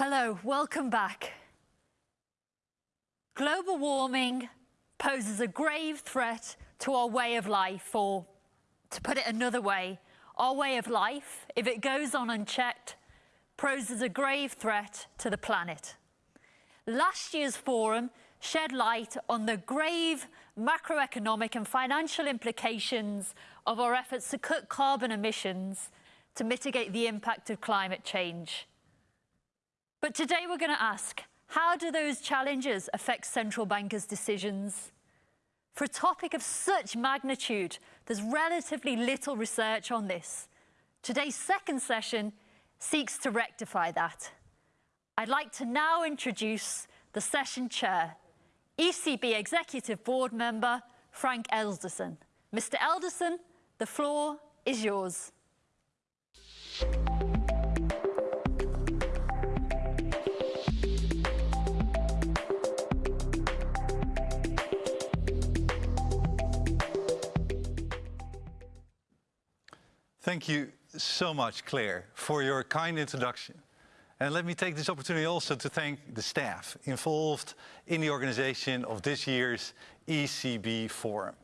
Hello, welcome back. Global warming poses a grave threat to our way of life, or to put it another way, our way of life, if it goes on unchecked, poses a grave threat to the planet. Last year's forum shed light on the grave macroeconomic and financial implications of our efforts to cut carbon emissions to mitigate the impact of climate change. But today we're going to ask, how do those challenges affect central bankers' decisions? For a topic of such magnitude, there's relatively little research on this. Today's second session seeks to rectify that. I'd like to now introduce the session chair, ECB Executive Board Member Frank Elderson. Mr. Elderson, the floor is yours. Thank you so much, Claire, for your kind introduction. And let me take this opportunity also to thank the staff involved in the organization of this year's ECB Forum.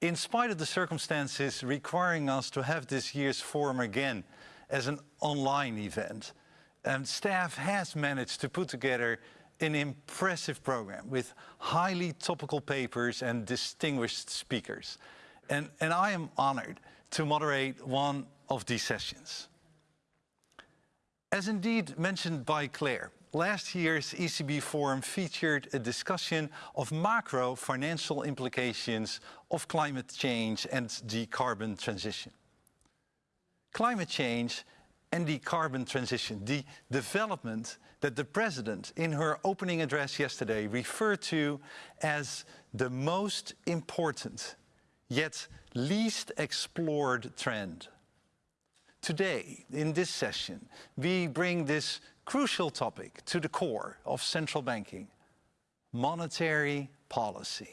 In spite of the circumstances requiring us to have this year's forum again as an online event, and staff has managed to put together an impressive program with highly topical papers and distinguished speakers. And, and I am honored to moderate one of these sessions. As indeed mentioned by Claire, last year's ECB forum featured a discussion of macro financial implications of climate change and the carbon transition. Climate change and the carbon transition, the development that the President in her opening address yesterday referred to as the most important yet least explored trend. Today, in this session, we bring this crucial topic to the core of central banking, monetary policy.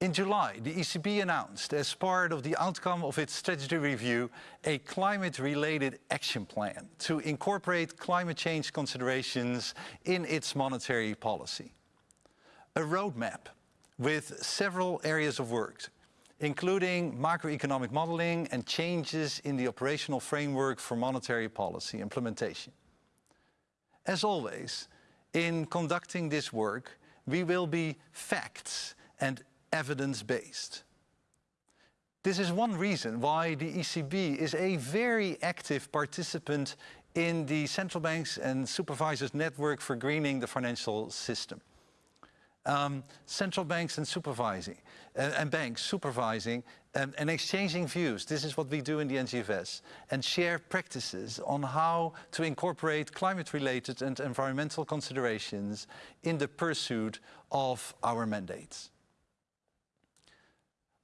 In July, the ECB announced, as part of the outcome of its strategy review, a climate-related action plan to incorporate climate change considerations in its monetary policy. A roadmap with several areas of work, including macroeconomic modeling and changes in the operational framework for monetary policy implementation. As always, in conducting this work, we will be facts and evidence-based. This is one reason why the ECB is a very active participant in the central banks and supervisors network for greening the financial system um, central banks and supervising, uh, and banks supervising um, and exchanging views. This is what we do in the NGFS and share practices on how to incorporate climate-related and environmental considerations in the pursuit of our mandates.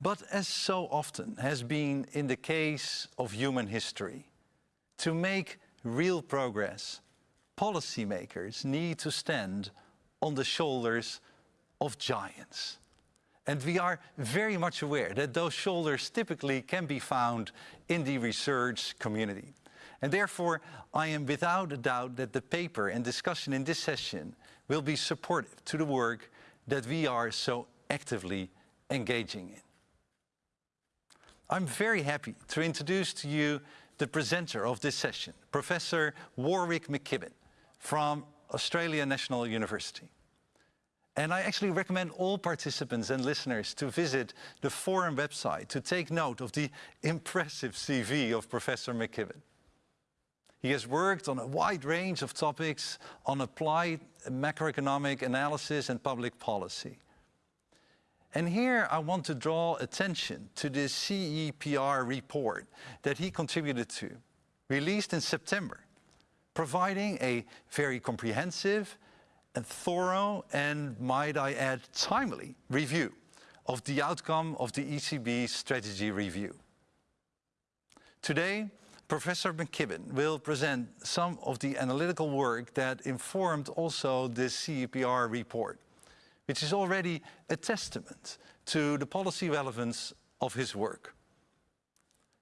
But as so often has been in the case of human history, to make real progress, policymakers need to stand on the shoulders of giants. And we are very much aware that those shoulders typically can be found in the research community. And therefore, I am without a doubt that the paper and discussion in this session will be supportive to the work that we are so actively engaging in. I'm very happy to introduce to you the presenter of this session, Professor Warwick McKibbin from Australia National University. And I actually recommend all participants and listeners to visit the forum website to take note of the impressive CV of Professor McKibbin. He has worked on a wide range of topics on applied macroeconomic analysis and public policy. And here I want to draw attention to the CEPR report that he contributed to, released in September, providing a very comprehensive a thorough and, might I add, timely review of the outcome of the ECB strategy review. Today, Professor McKibbin will present some of the analytical work that informed also this CEPR report, which is already a testament to the policy relevance of his work.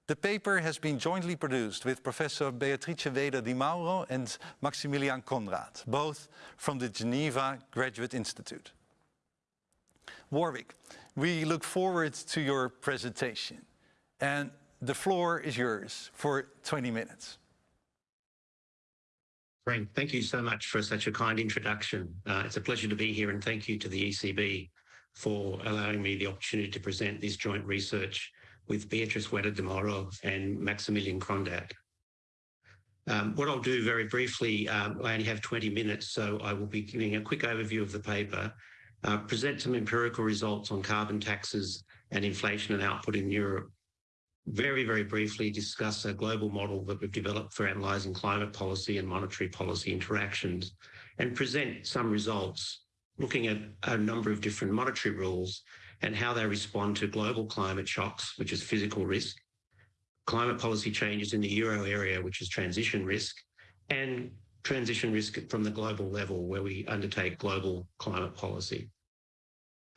The paper has been jointly produced with Professor Beatrice Weder Di Mauro and Maximilian Konradt, both from the Geneva Graduate Institute. Warwick, we look forward to your presentation and the floor is yours for 20 minutes. Frank, thank you so much for such a kind introduction. Uh, it's a pleasure to be here and thank you to the ECB for allowing me the opportunity to present this joint research with Beatrice Weder di Mauro and Maximilian Konradt. Um, what I'll do very briefly, um, I only have 20 minutes, so I will be giving a quick overview of the paper, uh, present some empirical results on carbon taxes and inflation and output in Europe, very, very briefly discuss a global model that we've developed for analysing climate policy and monetary policy interactions, and present some results looking at a number of different monetary rules and how they respond to global climate shocks, which is physical risk, climate policy changes in the euro area, which is transition risk, and transition risk from the global level where we undertake global climate policy.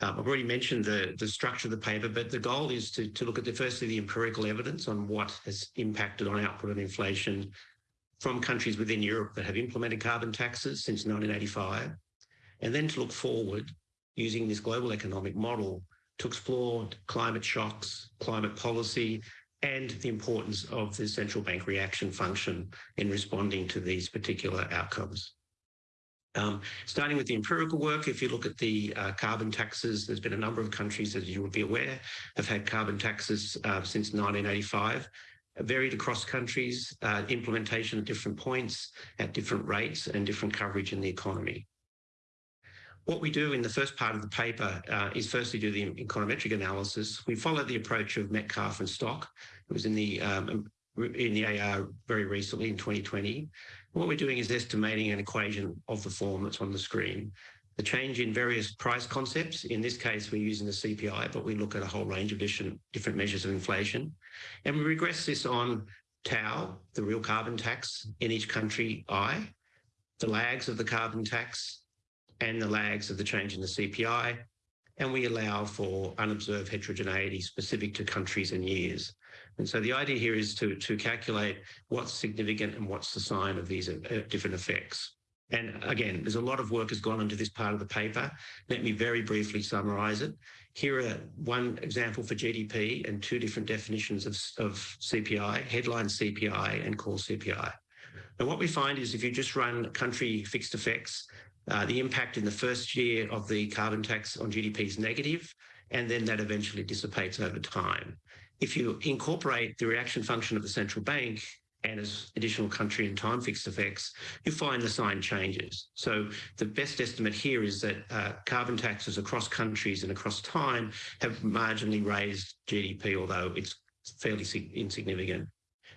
Um, I've already mentioned the, the structure of the paper, but the goal is to, to look at the firstly the empirical evidence on what has impacted on output and inflation from countries within Europe that have implemented carbon taxes since 1985, and then to look forward using this global economic model to explore climate shocks, climate policy, and the importance of the central bank reaction function in responding to these particular outcomes. Um, starting with the empirical work, if you look at the uh, carbon taxes, there's been a number of countries, as you would be aware, have had carbon taxes uh, since 1985, varied across countries, uh, implementation at different points, at different rates, and different coverage in the economy. What we do in the first part of the paper uh, is firstly do the econometric analysis. We follow the approach of Metcalf and Stock. It was in the um, in the AR very recently in 2020. What we're doing is estimating an equation of the form that's on the screen. The change in various price concepts, in this case, we're using the CPI, but we look at a whole range of different measures of inflation. And we regress this on tau, the real carbon tax in each country, I, the lags of the carbon tax, and the lags of the change in the CPI, and we allow for unobserved heterogeneity specific to countries and years. And so the idea here is to, to calculate what's significant and what's the sign of these uh, different effects. And again, there's a lot of work has gone into this part of the paper. Let me very briefly summarise it. Here are one example for GDP and two different definitions of, of CPI, headline CPI and core CPI. And what we find is if you just run country fixed effects, uh, the impact in the first year of the carbon tax on GDP is negative, and then that eventually dissipates over time. If you incorporate the reaction function of the central bank and as additional country and time fixed effects, you find the sign changes. So the best estimate here is that uh, carbon taxes across countries and across time have marginally raised GDP, although it's fairly insignificant.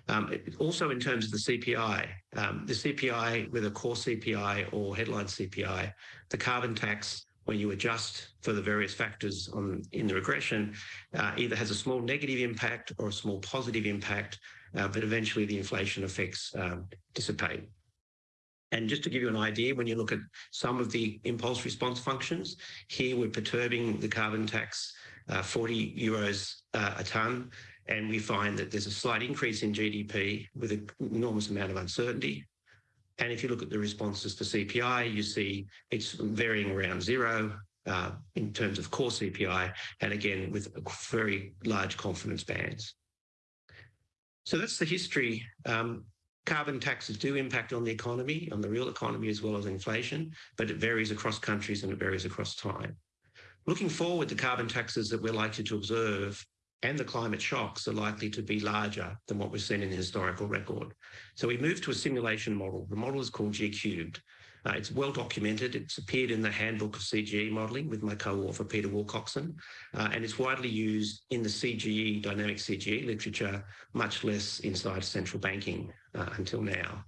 Um, also in terms of the CPI, um, the CPI, whether core CPI or headline CPI, the carbon tax when you adjust for the various factors in the regression, uh, either has a small negative impact or a small positive impact, uh, but eventually the inflation effects um, dissipate. And just to give you an idea, when you look at some of the impulse response functions, here we're perturbing the carbon tax uh, 40 euros a tonne, and we find that there's a slight increase in GDP with an enormous amount of uncertainty. And if you look at the responses for CPI, you see it's varying around zero uh, in terms of core CPI, and again, with very large confidence bands. So that's the history. Um, carbon taxes do impact on the economy, on the real economy as well as inflation, but it varies across countries and it varies across time. Looking forward, the carbon taxes that we're likely to observe and the climate shocks are likely to be larger than what we've seen in the historical record. So we moved to a simulation model. The model is called G cubed. Uh, it's well documented. It's appeared in the handbook of CGE modelling with my co-author Peter Wilcoxon, uh, and it's widely used in the CGE, dynamic CGE literature, much less inside central banking uh, until now.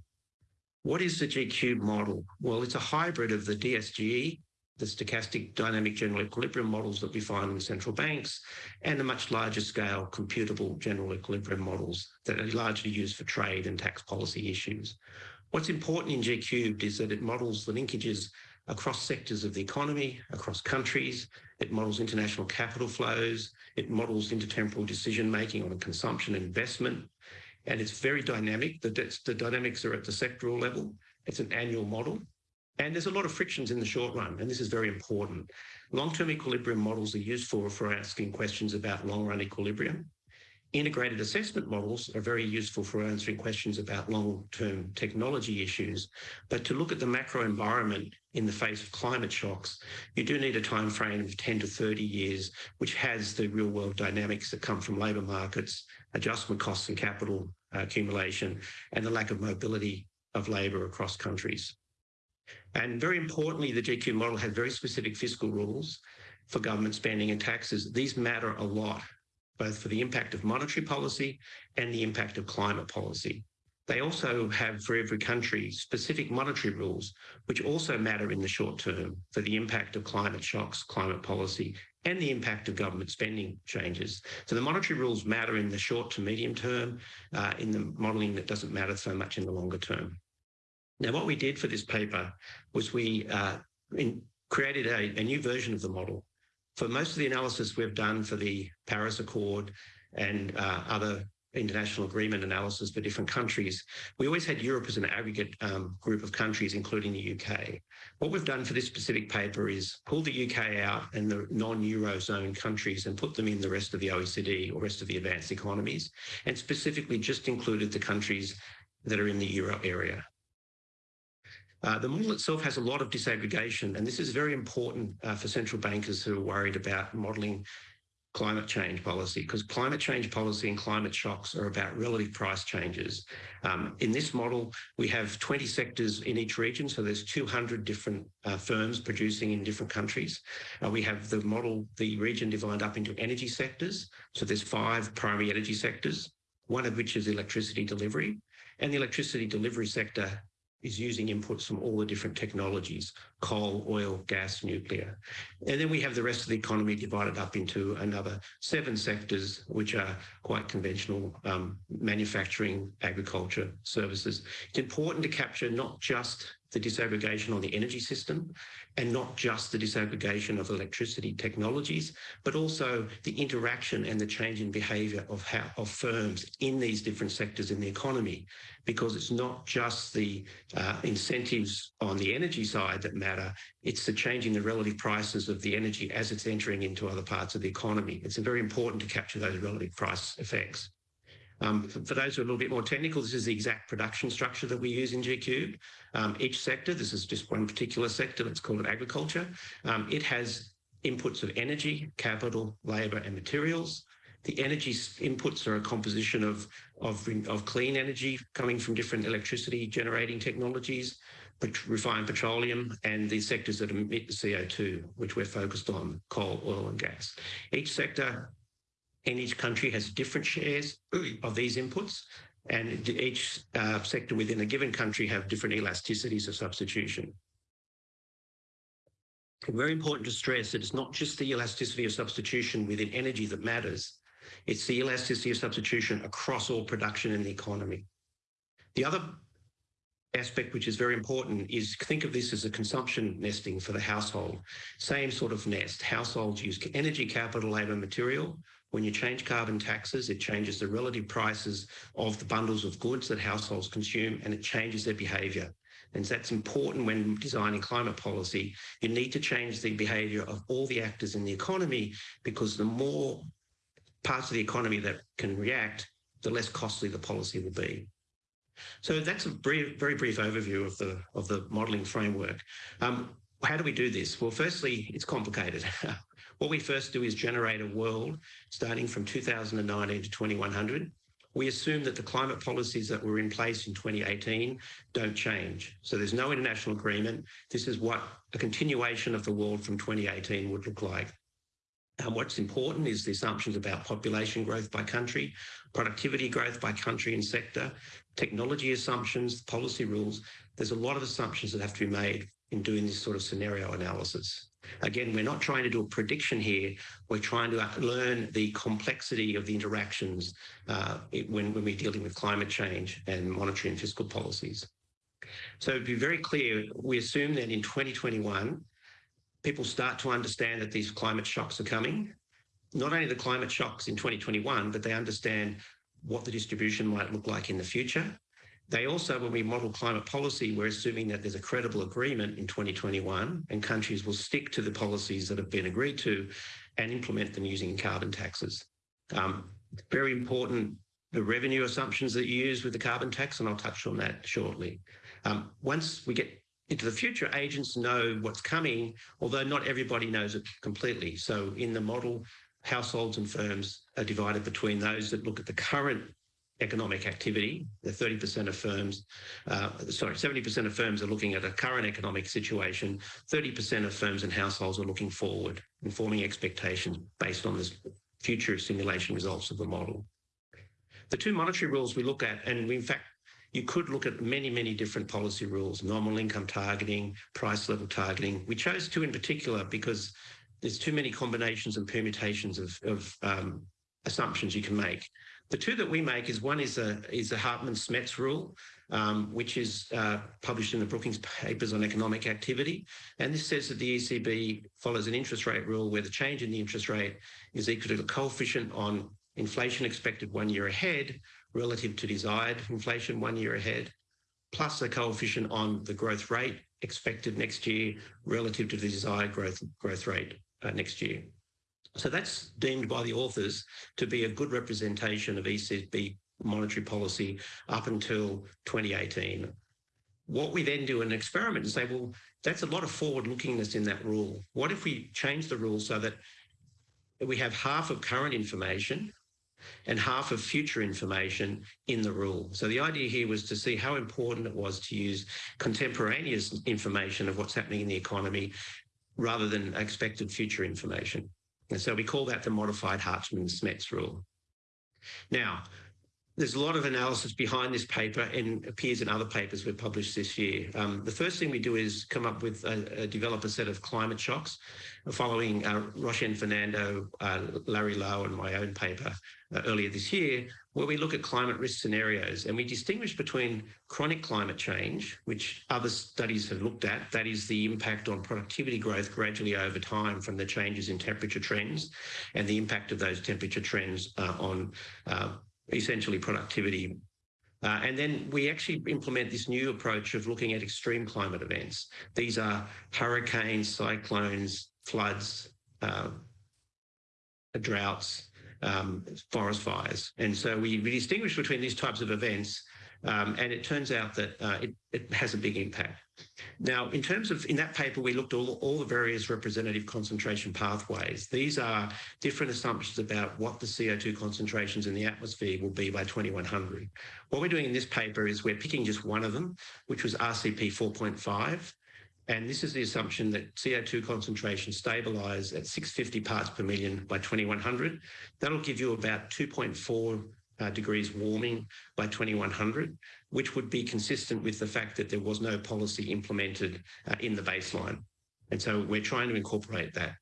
What is the G cubed model? Well, it's a hybrid of the DSGE, the stochastic dynamic general equilibrium models that we find in central banks and the much larger scale computable general equilibrium models that are largely used for trade and tax policy issues. What's important in G cubed is that it models the linkages across sectors of the economy, across countries. It models international capital flows. It models intertemporal decision making on consumption and investment. And it's very dynamic. The, the dynamics are at the sectoral level. It's an annual model. And there's a lot of frictions in the short run, and this is very important. Long-term equilibrium models are useful for asking questions about long-run equilibrium. Integrated assessment models are very useful for answering questions about long-term technology issues. But to look at the macro environment in the face of climate shocks, you do need a time frame of 10 to 30 years, which has the real world dynamics that come from labour markets, adjustment costs and capital uh, accumulation, and the lack of mobility of labour across countries. And very importantly, the G cubed model has very specific fiscal rules for government spending and taxes. These matter a lot both for the impact of monetary policy and the impact of climate policy. They also have for every country specific monetary rules, which also matter in the short term for the impact of climate shocks, climate policy, and the impact of government spending changes. So the monetary rules matter in the short to medium term, uh, in the modelling that doesn't matter so much in the longer term. Now, what we did for this paper was we uh, in, created a, a new version of the model for most of the analysis we've done for the Paris Accord and uh, other international agreement analysis for different countries, we always had Europe as an aggregate um, group of countries, including the UK. What we've done for this specific paper is pull the UK out and the non-Eurozone countries and put them in the rest of the OECD or rest of the advanced economies, and specifically just included the countries that are in the Euro area. Uh, the model itself has a lot of disaggregation, and this is very important uh, for central bankers who are worried about modelling climate change policy, because climate change policy and climate shocks are about relative price changes. Um, in this model, we have 20 sectors in each region, so there's 200 different uh, firms producing in different countries. Uh, we have the model, the region divided up into energy sectors, so there's five primary energy sectors, one of which is electricity delivery, and the electricity delivery sector is using inputs from all the different technologies, coal, oil, gas, nuclear. And then we have the rest of the economy divided up into another seven sectors, which are quite conventional um, manufacturing, agriculture, services. It's important to capture not just the disaggregation on the energy system and not just the disaggregation of electricity technologies, but also the interaction and the change in behaviour of how of firms in these different sectors in the economy, because it's not just the uh, incentives on the energy side that matter, it's the change in the relative prices of the energy as it's entering into other parts of the economy. It's very important to capture those relative price effects. Um, for, for, those who are a little bit more technical, this is the exact production structure that we use in G Um, each sector, this is just one particular sector, let's call it agriculture. Um, it has inputs of energy, capital, labour and materials. The energy inputs are a composition of, of, of clean energy coming from different electricity generating technologies, refined petroleum, and the sectors that emit the CO2, which we're focused on, coal, oil and gas. Each sector and each country has different shares of these inputs and each uh, sector within a given country have different elasticities of substitution. Very important to stress that it's not just the elasticity of substitution within energy that matters, it's the elasticity of substitution across all production in the economy. The other aspect which is very important is think of this as a consumption nesting for the household. Same sort of nest. Households use energy, capital, labour, material. When you change carbon taxes, it changes the relative prices of the bundles of goods that households consume and it changes their behaviour. And that's important when designing climate policy. You need to change the behaviour of all the actors in the economy because the more parts of the economy that can react, the less costly the policy will be. So that's a brief, very brief overview of the of the modelling framework. Um, how do we do this? Well, firstly, it's complicated. What we first do is generate a world starting from 2019 to 2100. We assume that the climate policies that were in place in 2018 don't change. So there's no international agreement. This is what a continuation of the world from 2018 would look like. What's important is the assumptions about population growth by country, productivity growth by country and sector, technology assumptions, policy rules. There's a lot of assumptions that have to be made in doing this sort of scenario analysis. Again, we're not trying to do a prediction here. We're trying to learn the complexity of the interactions uh, when, when we're dealing with climate change and monetary and fiscal policies. So to be very clear, we assume that in 2021, people start to understand that these climate shocks are coming. Not only the climate shocks in 2021, but they understand what the distribution might look like in the future. They also, when we model climate policy, we're assuming that there's a credible agreement in 2021 and countries will stick to the policies that have been agreed to and implement them using carbon taxes. Um, very important, the revenue assumptions that you use with the carbon tax, and I'll touch on that shortly. Um, once we get into the future, agents know what's coming, although not everybody knows it completely. So in the model, households and firms are divided between those that look at the current economic activity. The 30% of firms, uh, sorry, 70% of firms are looking at a current economic situation. 30% of firms and households are looking forward and forming expectations based on this future simulation results of the model. The two monetary rules we look at, and we, in fact, you could look at many, many different policy rules, nominal income targeting, price level targeting. We chose two in particular because there's too many combinations and permutations of, of um, assumptions you can make. The two that we make is one is a is a Hartmann-Smets rule, um, which is uh, published in the Brookings papers on economic activity. And this says that the ECB follows an interest rate rule where the change in the interest rate is equal to the coefficient on inflation expected one year ahead relative to desired inflation one year ahead, plus the coefficient on the growth rate expected next year relative to the desired growth growth rate uh, next year. So that's deemed by the authors to be a good representation of ECB monetary policy up until 2018. What we then do in an experiment and say, well, that's a lot of forward lookingness in that rule. What if we change the rule so that we have half of current information and half of future information in the rule. So the idea here was to see how important it was to use contemporaneous information of what's happening in the economy rather than expected future information. And so we call that the modified Hartmann-Smets rule. Now, there's a lot of analysis behind this paper and appears in other papers we've published this year. Um, the first thing we do is come up with, a, a develop a set of climate shocks following uh, Roshen Fernando, uh, Larry Liu and my own paper uh, earlier this year, where we look at climate risk scenarios and we distinguish between chronic climate change, which other studies have looked at, that is the impact on productivity growth gradually over time from the changes in temperature trends and the impact of those temperature trends uh, on uh, essentially productivity. Uh, and then we actually implement this new approach of looking at extreme climate events. These are hurricanes, cyclones, floods, uh, droughts, um, forest fires. And so we, we, distinguish between these types of events um, and it turns out that uh, it, it, has a big impact. Now, in terms of, in that paper, we looked at all, all the various representative concentration pathways. These are different assumptions about what the CO2 concentrations in the atmosphere will be by 2100. What we're doing in this paper is we're picking just one of them, which was RCP 4.5. And this is the assumption that CO2 concentration stabilise at 650 parts per million by 2100. That'll give you about 2.4 uh, degrees warming by 2100, which would be consistent with the fact that there was no policy implemented uh, in the baseline. And so we're trying to incorporate that.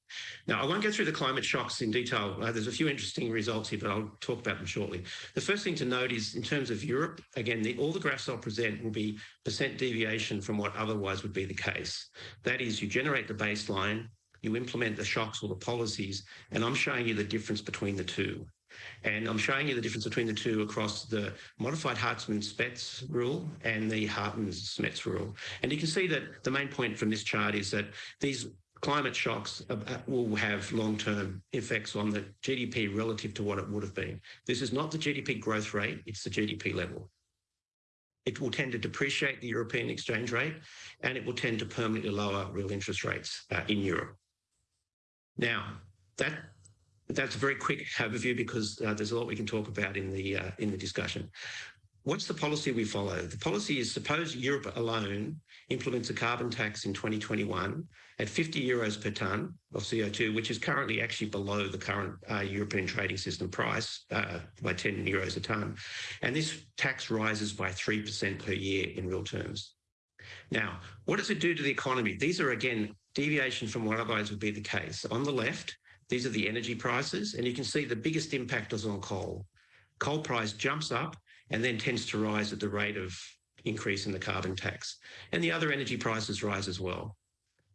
Now, I won't go through the climate shocks in detail. Uh, there's a few interesting results here, but I'll talk about them shortly. The first thing to note is in terms of Europe, again, the, all the graphs I'll present will be percent deviation from what otherwise would be the case. That is, you generate the baseline, you implement the shocks or the policies, and I'm showing you the difference between the two. And I'm showing you the difference between the two across the modified Hartmann-Smets rule and the Hartmann-Smets rule. And you can see that the main point from this chart is that these climate shocks will have long-term effects on the GDP relative to what it would have been. This is not the GDP growth rate, it's the GDP level. It will tend to depreciate the European exchange rate and it will tend to permanently lower real interest rates uh, in Europe. Now, that that's a very quick overview because uh, there's a lot we can talk about in the uh, in the discussion. What's the policy we follow? The policy is suppose Europe alone implements a carbon tax in 2021 at 50 euros per tonne of CO2, which is currently actually below the current uh, European trading system price uh, by 10 euros a tonne. And this tax rises by 3% per year in real terms. Now, what does it do to the economy? These are, again, deviation from what otherwise would be the case. On the left, these are the energy prices, and you can see the biggest impact is on coal. Coal price jumps up and then tends to rise at the rate of increase in the carbon tax. And the other energy prices rise as well.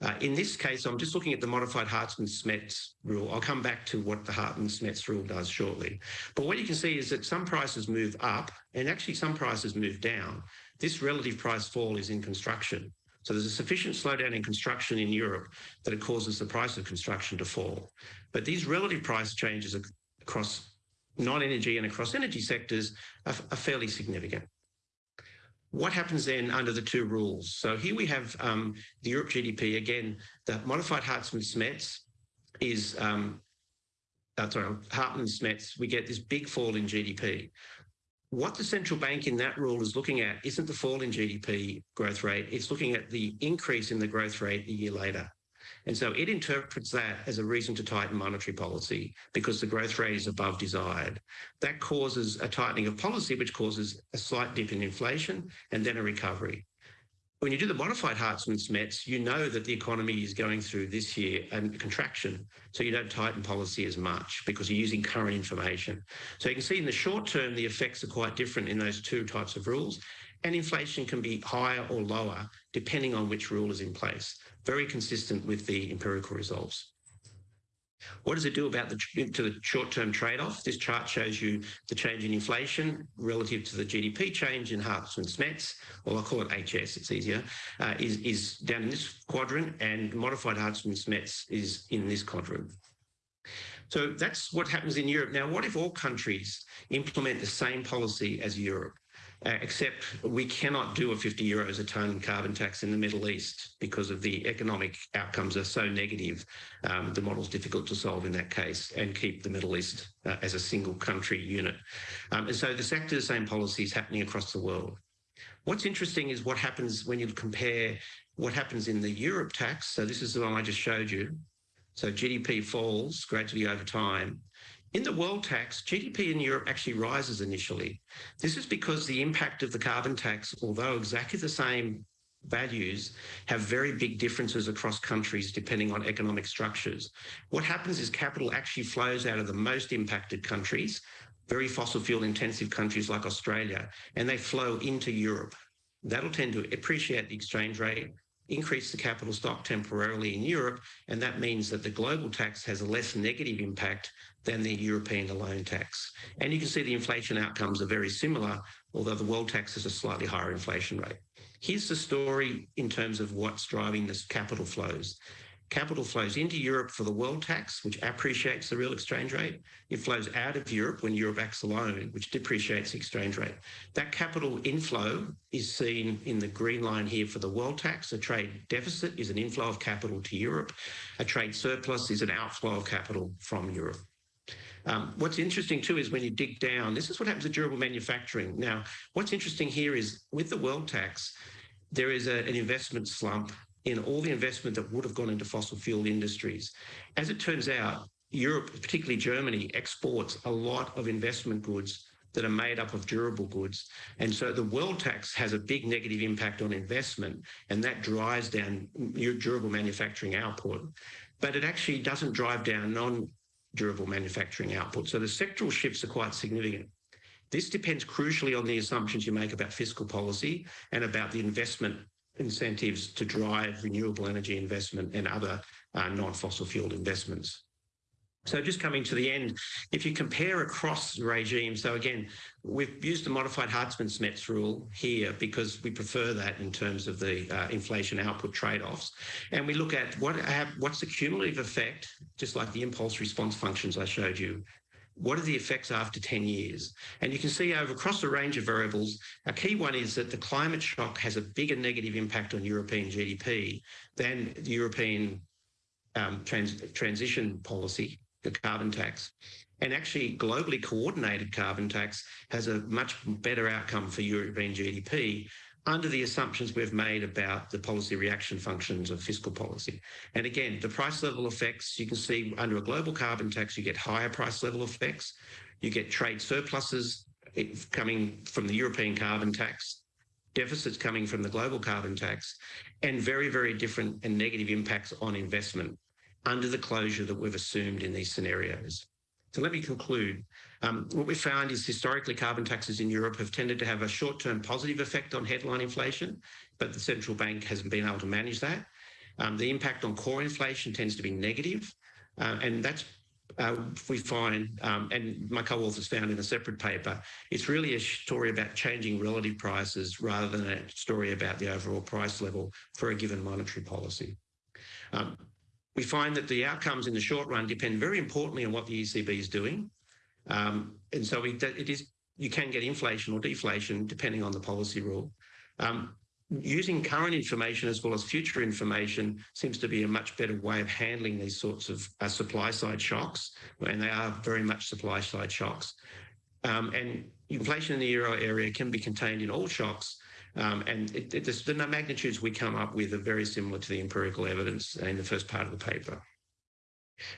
Uh, in this case, I'm just looking at the modified Hartmann-Smets rule. I'll come back to what the Hartmann-Smets rule does shortly. But what you can see is that some prices move up and actually some prices move down. This relative price fall is in construction. So there's a sufficient slowdown in construction in Europe that it causes the price of construction to fall. But these relative price changes across non-energy and across energy sectors are, are fairly significant what happens then under the two rules? So here we have um, the Europe GDP. Again, the modified Hartmann-Smets is, um, uh, sorry, Hartmann-Smets, we get this big fall in GDP. What the central bank in that rule is looking at isn't the fall in GDP growth rate, it's looking at the increase in the growth rate a year later. And so it interprets that as a reason to tighten monetary policy because the growth rate is above desired. That causes a tightening of policy, which causes a slight dip in inflation and then a recovery. When you do the modified Hartmann-Smets, you know that the economy is going through this year a contraction. So you don't tighten policy as much because you're using current information. So you can see in the short term, the effects are quite different in those two types of rules. And inflation can be higher or lower depending on which rule is in place very consistent with the empirical results. What does it do about the to the short-term trade-off? This chart shows you the change in inflation relative to the GDP change in Hartmann-Smets, or I'll call it HS, it's easier, uh, is, is down in this quadrant, and modified Hartmann-Smets is in this quadrant. So that's what happens in Europe. Now, what if all countries implement the same policy as Europe? Uh, except we cannot do a 50 euros a tonne carbon tax in the Middle East because of the economic outcomes are so negative. Um, the model's difficult to solve in that case and keep the Middle East uh, as a single country unit. Um, and so the sector the same policies happening across the world. What's interesting is what happens when you compare what happens in the Europe tax. So this is the one I just showed you. So GDP falls gradually over time. In the world tax, GDP in Europe actually rises initially. This is because the impact of the carbon tax, although exactly the same values, have very big differences across countries depending on economic structures. What happens is capital actually flows out of the most impacted countries, very fossil fuel intensive countries like Australia, and they flow into Europe. That'll tend to appreciate the exchange rate, increase the capital stock temporarily in Europe, and that means that the global tax has a less negative impact than the European alone tax. And you can see the inflation outcomes are very similar, although the world tax has a slightly higher inflation rate. Here's the story in terms of what's driving this capital flows. Capital flows into Europe for the world tax, which appreciates the real exchange rate. It flows out of Europe when Europe acts alone, which depreciates the exchange rate. That capital inflow is seen in the green line here for the world tax. A trade deficit is an inflow of capital to Europe. A trade surplus is an outflow of capital from Europe. Um, what's interesting too is when you dig down, this is what happens to durable manufacturing. Now, what's interesting here is with the world tax, there is a, an investment slump in all the investment that would have gone into fossil fuel industries. As it turns out, Europe, particularly Germany, exports a lot of investment goods that are made up of durable goods. And so the world tax has a big negative impact on investment, and that drives down your durable manufacturing output. But it actually doesn't drive down non durable manufacturing output. So the sectoral shifts are quite significant. This depends crucially on the assumptions you make about fiscal policy and about the investment incentives to drive renewable energy investment and other uh, non-fossil fuel investments. So just coming to the end, if you compare across regimes, so again, we've used the modified Hartmann-Smets rule here because we prefer that in terms of the uh, inflation output trade-offs. And we look at what have, what's the cumulative effect, just like the impulse response functions I showed you, what are the effects after 10 years? And you can see over across a range of variables, a key one is that the climate shock has a bigger negative impact on European GDP than the European um, trans transition policy the carbon tax. And actually, globally coordinated carbon tax has a much better outcome for European GDP under the assumptions we've made about the policy reaction functions of fiscal policy. And again, the price level effects, you can see under a global carbon tax, you get higher price level effects. You get trade surpluses coming from the European carbon tax, deficits coming from the global carbon tax, and very, very different and negative impacts on investment under the closure that we've assumed in these scenarios. So let me conclude. Um, what we found is historically carbon taxes in Europe have tended to have a short-term positive effect on headline inflation, but the central bank hasn't been able to manage that. Um, the impact on core inflation tends to be negative, uh, and that's uh, we find, um, and my co-authors found in a separate paper, it's really a story about changing relative prices rather than a story about the overall price level for a given monetary policy. Um, we find that the outcomes in the short run depend very importantly on what the ECB is doing. Um, and so we, it is, you can get inflation or deflation depending on the policy rule. Um, using current information as well as future information seems to be a much better way of handling these sorts of uh, supply side shocks, and they are very much supply side shocks. Um, and inflation in the euro area can be contained in all shocks, um, and it, it, the magnitudes we come up with are very similar to the empirical evidence in the first part of the paper.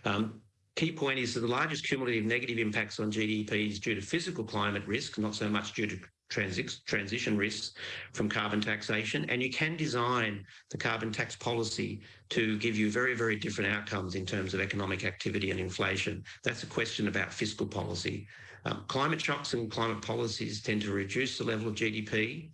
Um, key point is that the largest cumulative negative impacts on GDP is due to physical climate risk, not so much due to transi transition risks from carbon taxation. And you can design the carbon tax policy to give you very, very different outcomes in terms of economic activity and inflation. That's a question about fiscal policy. Um, climate shocks and climate policies tend to reduce the level of GDP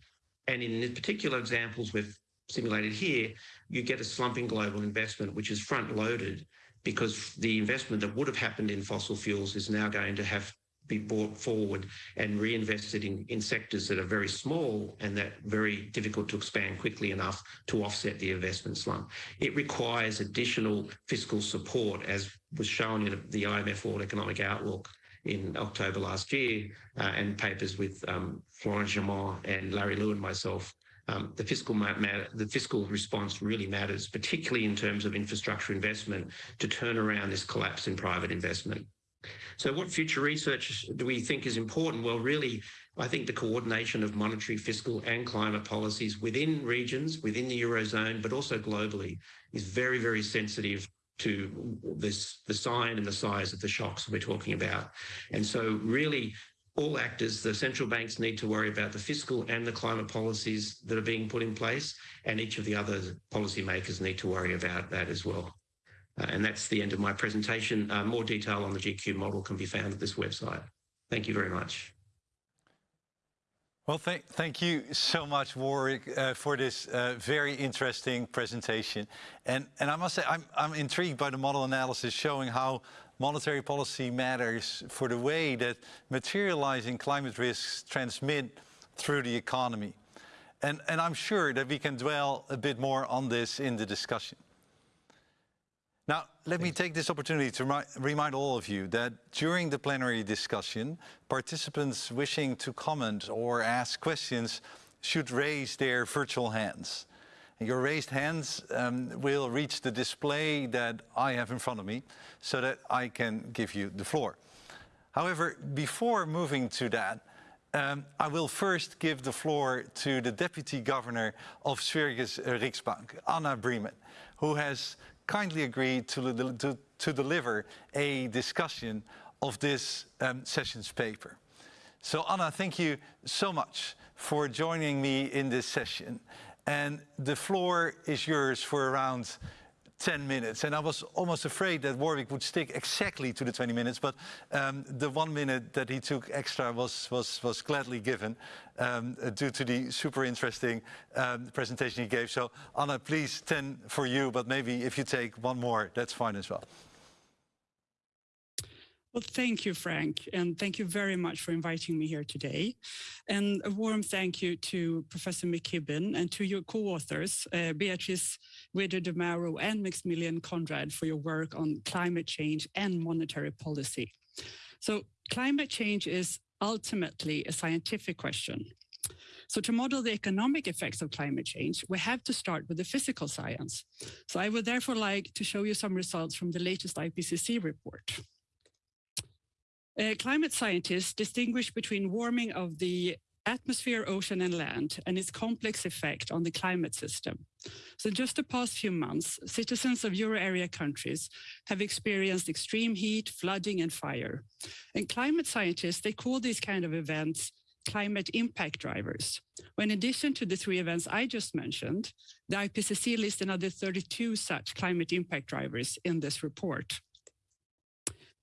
and in the particular examples we've simulated here, you get a slumping global investment, which is front loaded because the investment that would have happened in fossil fuels is now going to have to be brought forward and reinvested in, in sectors that are very small and that very difficult to expand quickly enough to offset the investment slump. It requires additional fiscal support, as was shown in the IMF World Economic Outlook in October last year, uh, and papers with um, Florence Jaumotte and Larry Liu and myself, um, the fiscal matter, the fiscal response really matters, particularly in terms of infrastructure investment to turn around this collapse in private investment. So what future research do we think is important? Well, really, I think the coordination of monetary, fiscal and climate policies within regions, within the Eurozone, but also globally is very, very sensitive to this, the sign and the size of the shocks we're talking about. And so really all actors, the central banks need to worry about the fiscal and the climate policies that are being put in place, and each of the other policymakers need to worry about that as well. Uh, and that's the end of my presentation. Uh, more detail on the G cubed model can be found at this website. Thank you very much. Well, th thank you so much, Warwick, uh, for this uh, very interesting presentation. And, and I must say, I'm, I'm intrigued by the model analysis showing how monetary policy matters for the way that materializing climate risks transmit through the economy. And, and I'm sure that we can dwell a bit more on this in the discussion. Now, let me take this opportunity to remind all of you that during the plenary discussion, participants wishing to comment or ask questions should raise their virtual hands. Your raised hands um, will reach the display that I have in front of me so that I can give you the floor. However, before moving to that, um, I will first give the floor to the Deputy Governor of Sveriges Riksbank, Anna Breman, who has kindly agreed to, to, to deliver a discussion of this um, session's paper. So Anna, thank you so much for joining me in this session. And the floor is yours for around 10 minutes. And I was almost afraid that Warwick would stick exactly to the 20 minutes, but um, the one minute that he took extra was, was, was gladly given um, due to the super interesting um, presentation he gave. So Anna, please 10 for you, but maybe if you take one more, that's fine as well. Well, thank you, Frank, and thank you very much for inviting me here today. And a warm thank you to Professor McKibbin and to your co-authors, uh, Beatrice Weder di Mauro and Maximilian Konradt for your work on climate change and monetary policy. So climate change is ultimately a scientific question. So to model the economic effects of climate change, we have to start with the physical science. So I would therefore like to show you some results from the latest IPCC report. Uh, climate scientists distinguish between warming of the atmosphere, ocean and land and its complex effect on the climate system. So just the past few months, citizens of euro area countries have experienced extreme heat, flooding and fire. And climate scientists, they call these kind of events climate impact drivers. When in addition to the three events I just mentioned, the IPCC lists another 32 such climate impact drivers in this report.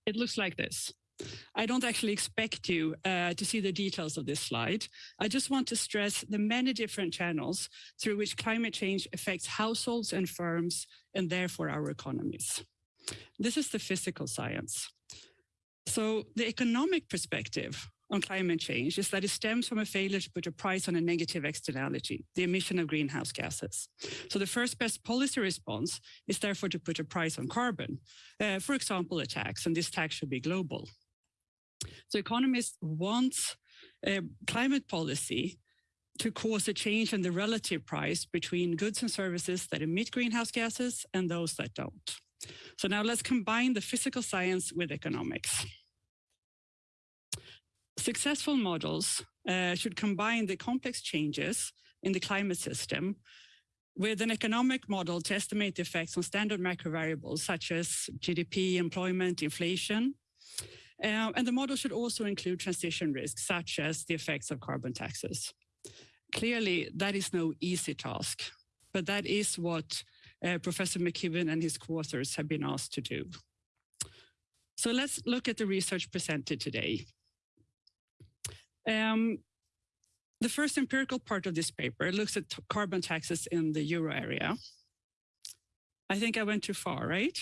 It looks like this. I don't actually expect you uh, to see the details of this slide. I just want to stress the many different channels through which climate change affects households and firms and therefore our economies. This is the physical science. So the economic perspective on climate change is that it stems from a failure to put a price on a negative externality, the emission of greenhouse gases. So the first best policy response is therefore to put a price on carbon, uh, for example, a tax, and this tax should be global. So economists want uh, climate policy to cause a change in the relative price between goods and services that emit greenhouse gases and those that don't. So now let's combine the physical science with economics. Successful models uh, should combine the complex changes in the climate system with an economic model to estimate the effects on standard macro variables such as GDP, employment, inflation. Uh, and the model should also include transition risks such as the effects of carbon taxes. Clearly, that is no easy task, but that is what uh, Professor McKibbin and his co-authors have been asked to do. So let's look at the research presented today. Um, the first empirical part of this paper looks at carbon taxes in the euro area. I think I went too far, right?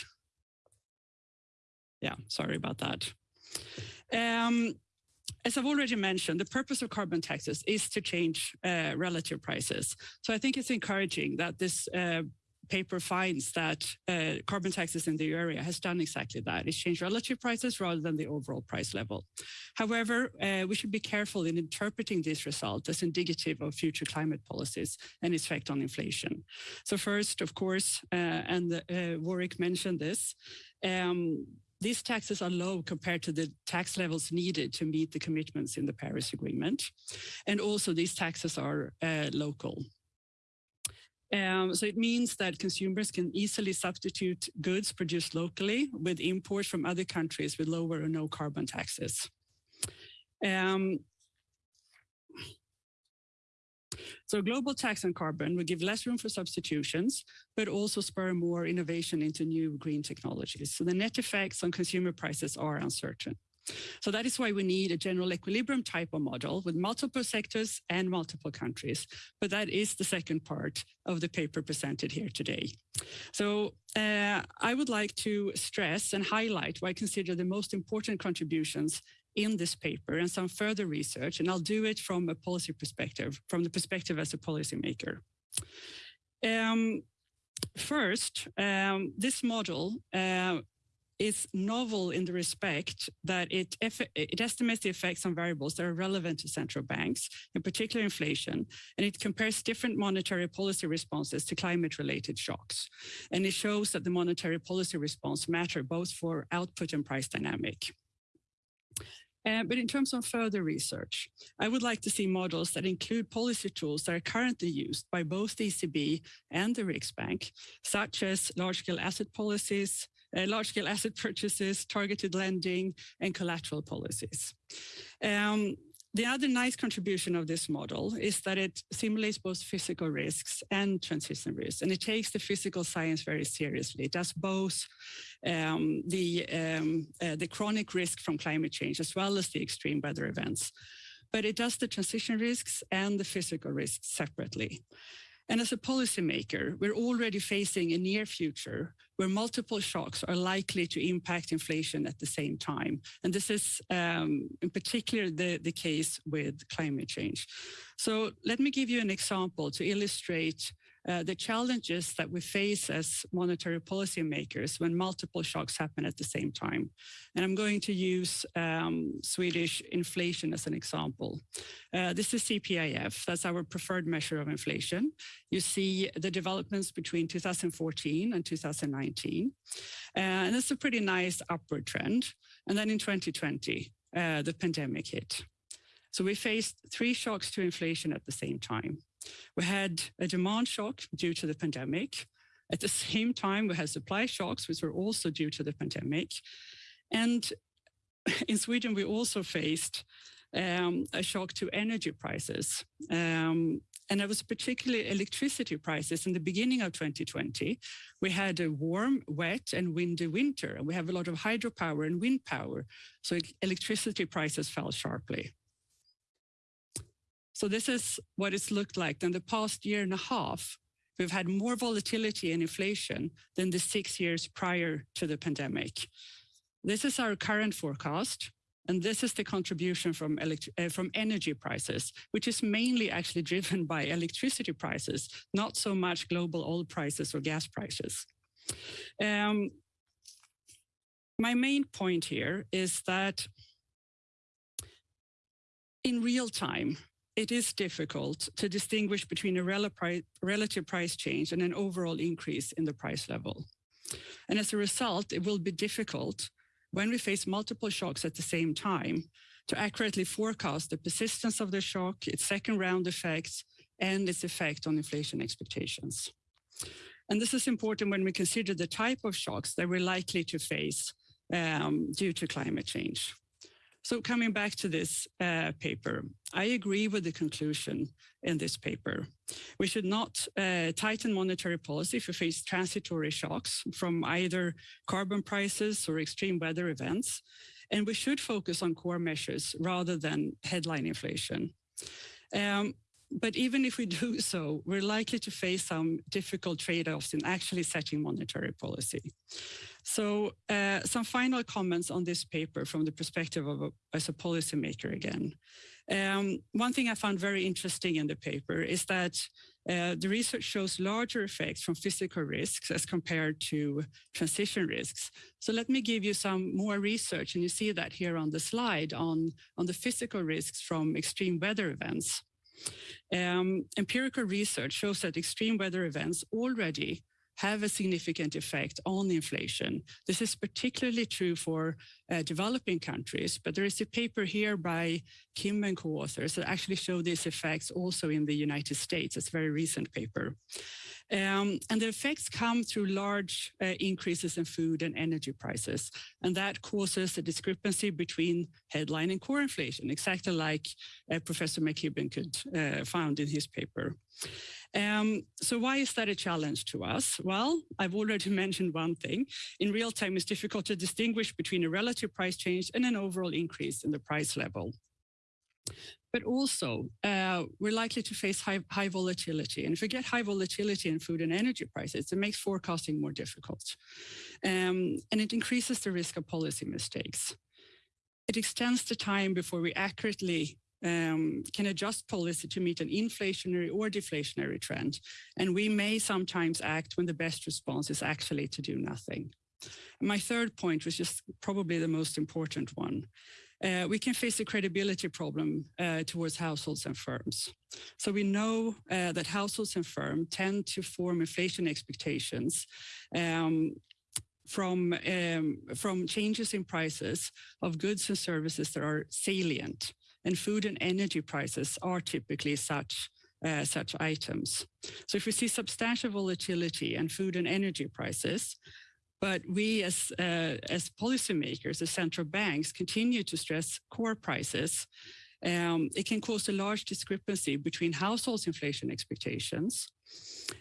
Yeah, sorry about that. Um, as I've already mentioned, the purpose of carbon taxes is to change uh, relative prices. So I think it's encouraging that this uh, paper finds that uh, carbon taxes in the area has done exactly that. It's changed relative prices rather than the overall price level. However, uh, we should be careful in interpreting this result as indicative of future climate policies and its effect on inflation. So first, of course, uh, and uh, Warwick mentioned this, um, these taxes are low compared to the tax levels needed to meet the commitments in the Paris Agreement. And also these taxes are uh, local. Um, so it means that consumers can easily substitute goods produced locally with imports from other countries with lower or no carbon taxes. Um, so global tax on carbon will give less room for substitutions, but also spur more innovation into new green technologies. So the net effects on consumer prices are uncertain. So that is why we need a general equilibrium type of model with multiple sectors and multiple countries. But that is the second part of the paper presented here today. So uh, I would like to stress and highlight what I consider the most important contributions in this paper and some further research, and I'll do it from a policy perspective, from the perspective as a policymaker. Um, first, um, this model uh, is novel in the respect that it, it estimates the effects on variables that are relevant to central banks, in particular inflation, and it compares different monetary policy responses to climate-related shocks. And it shows that the monetary policy response matter both for output and price dynamic. Uh, but in terms of further research, I would like to see models that include policy tools that are currently used by both the ECB and the Riksbank, such as large-scale asset policies, uh, large-scale asset purchases, targeted lending, and collateral policies. Um, the other nice contribution of this model is that it simulates both physical risks and transition risks, and it takes the physical science very seriously. It does both um, the, um, uh, the chronic risk from climate change as well as the extreme weather events. But it does the transition risks and the physical risks separately. And as a policymaker, we're already facing a near future where multiple shocks are likely to impact inflation at the same time. And this is um, in particular the, the case with climate change. So let me give you an example to illustrate uh, the challenges that we face as monetary policy makers when multiple shocks happen at the same time. And I'm going to use um, Swedish inflation as an example. Uh, this is CPIF, that's our preferred measure of inflation. You see the developments between 2014 and 2019. Uh, and it's a pretty nice upward trend. And then in 2020, uh, the pandemic hit. So we faced three shocks to inflation at the same time. We had a demand shock due to the pandemic. At the same time, we had supply shocks, which were also due to the pandemic. And in Sweden, we also faced um, a shock to energy prices. Um, And it was particularly electricity prices in the beginning of 2020. We had a warm, wet and windy winter, and we have a lot of hydropower and wind power. So electricity prices fell sharply. So this is what it's looked like in the past year and a half. We've had more volatility and inflation than the six years prior to the pandemic. This is our current forecast. And this is the contribution from, uh, from energy prices, which is mainly actually driven by electricity prices, not so much global oil prices or gas prices. Um, my main point here is that in real time, it is difficult to distinguish between a relative price change and an overall increase in the price level. And as a result, it will be difficult when we face multiple shocks at the same time to accurately forecast the persistence of the shock, its second round effects, and its effect on inflation expectations. And this is important when we consider the type of shocks that we're likely to face um, due to climate change. So coming back to this uh, paper, I agree with the conclusion in this paper. We should not uh, tighten monetary policy if we face transitory shocks from either carbon prices or extreme weather events. And we should focus on core measures rather than headline inflation. Um, but even if we do so, we're likely to face some difficult trade-offs in actually setting monetary policy. So uh, some final comments on this paper from the perspective of a, as a policymaker again. Um, one thing I found very interesting in the paper is that uh, the research shows larger effects from physical risks as compared to transition risks. So let me give you some more research, and you see that here on the slide on, on the physical risks from extreme weather events. Um, empirical research shows that extreme weather events already have a significant effect on inflation. This is particularly true for uh, developing countries, but there is a paper here by Kim and co-authors that actually show these effects also in the United States. It's a very recent paper. Um, and the effects come through large uh, increases in food and energy prices. And that causes a discrepancy between headline and core inflation, exactly like uh, Professor McKibbin could uh, found in his paper. Um, so why is that a challenge to us? Well, I've already mentioned one thing. In real time, it's difficult to distinguish between a relative price change and an overall increase in the price level. But also, uh, we're likely to face high, high, volatility. And if we get high volatility in food and energy prices, it makes forecasting more difficult. Um, and it increases the risk of policy mistakes. It extends the time before we accurately um, can adjust policy to meet an inflationary or deflationary trend. And we may sometimes act when the best response is actually to do nothing. My third point was just probably the most important one. Uh, we can face a credibility problem uh, towards households and firms. So we know uh, that households and firms tend to form inflation expectations um, from, um, from changes in prices of goods and services that are salient and food and energy prices are typically such uh, such items. So if we see substantial volatility in food and energy prices, but we as, uh, as policymakers, as central banks, continue to stress core prices, um, it can cause a large discrepancy between households' inflation expectations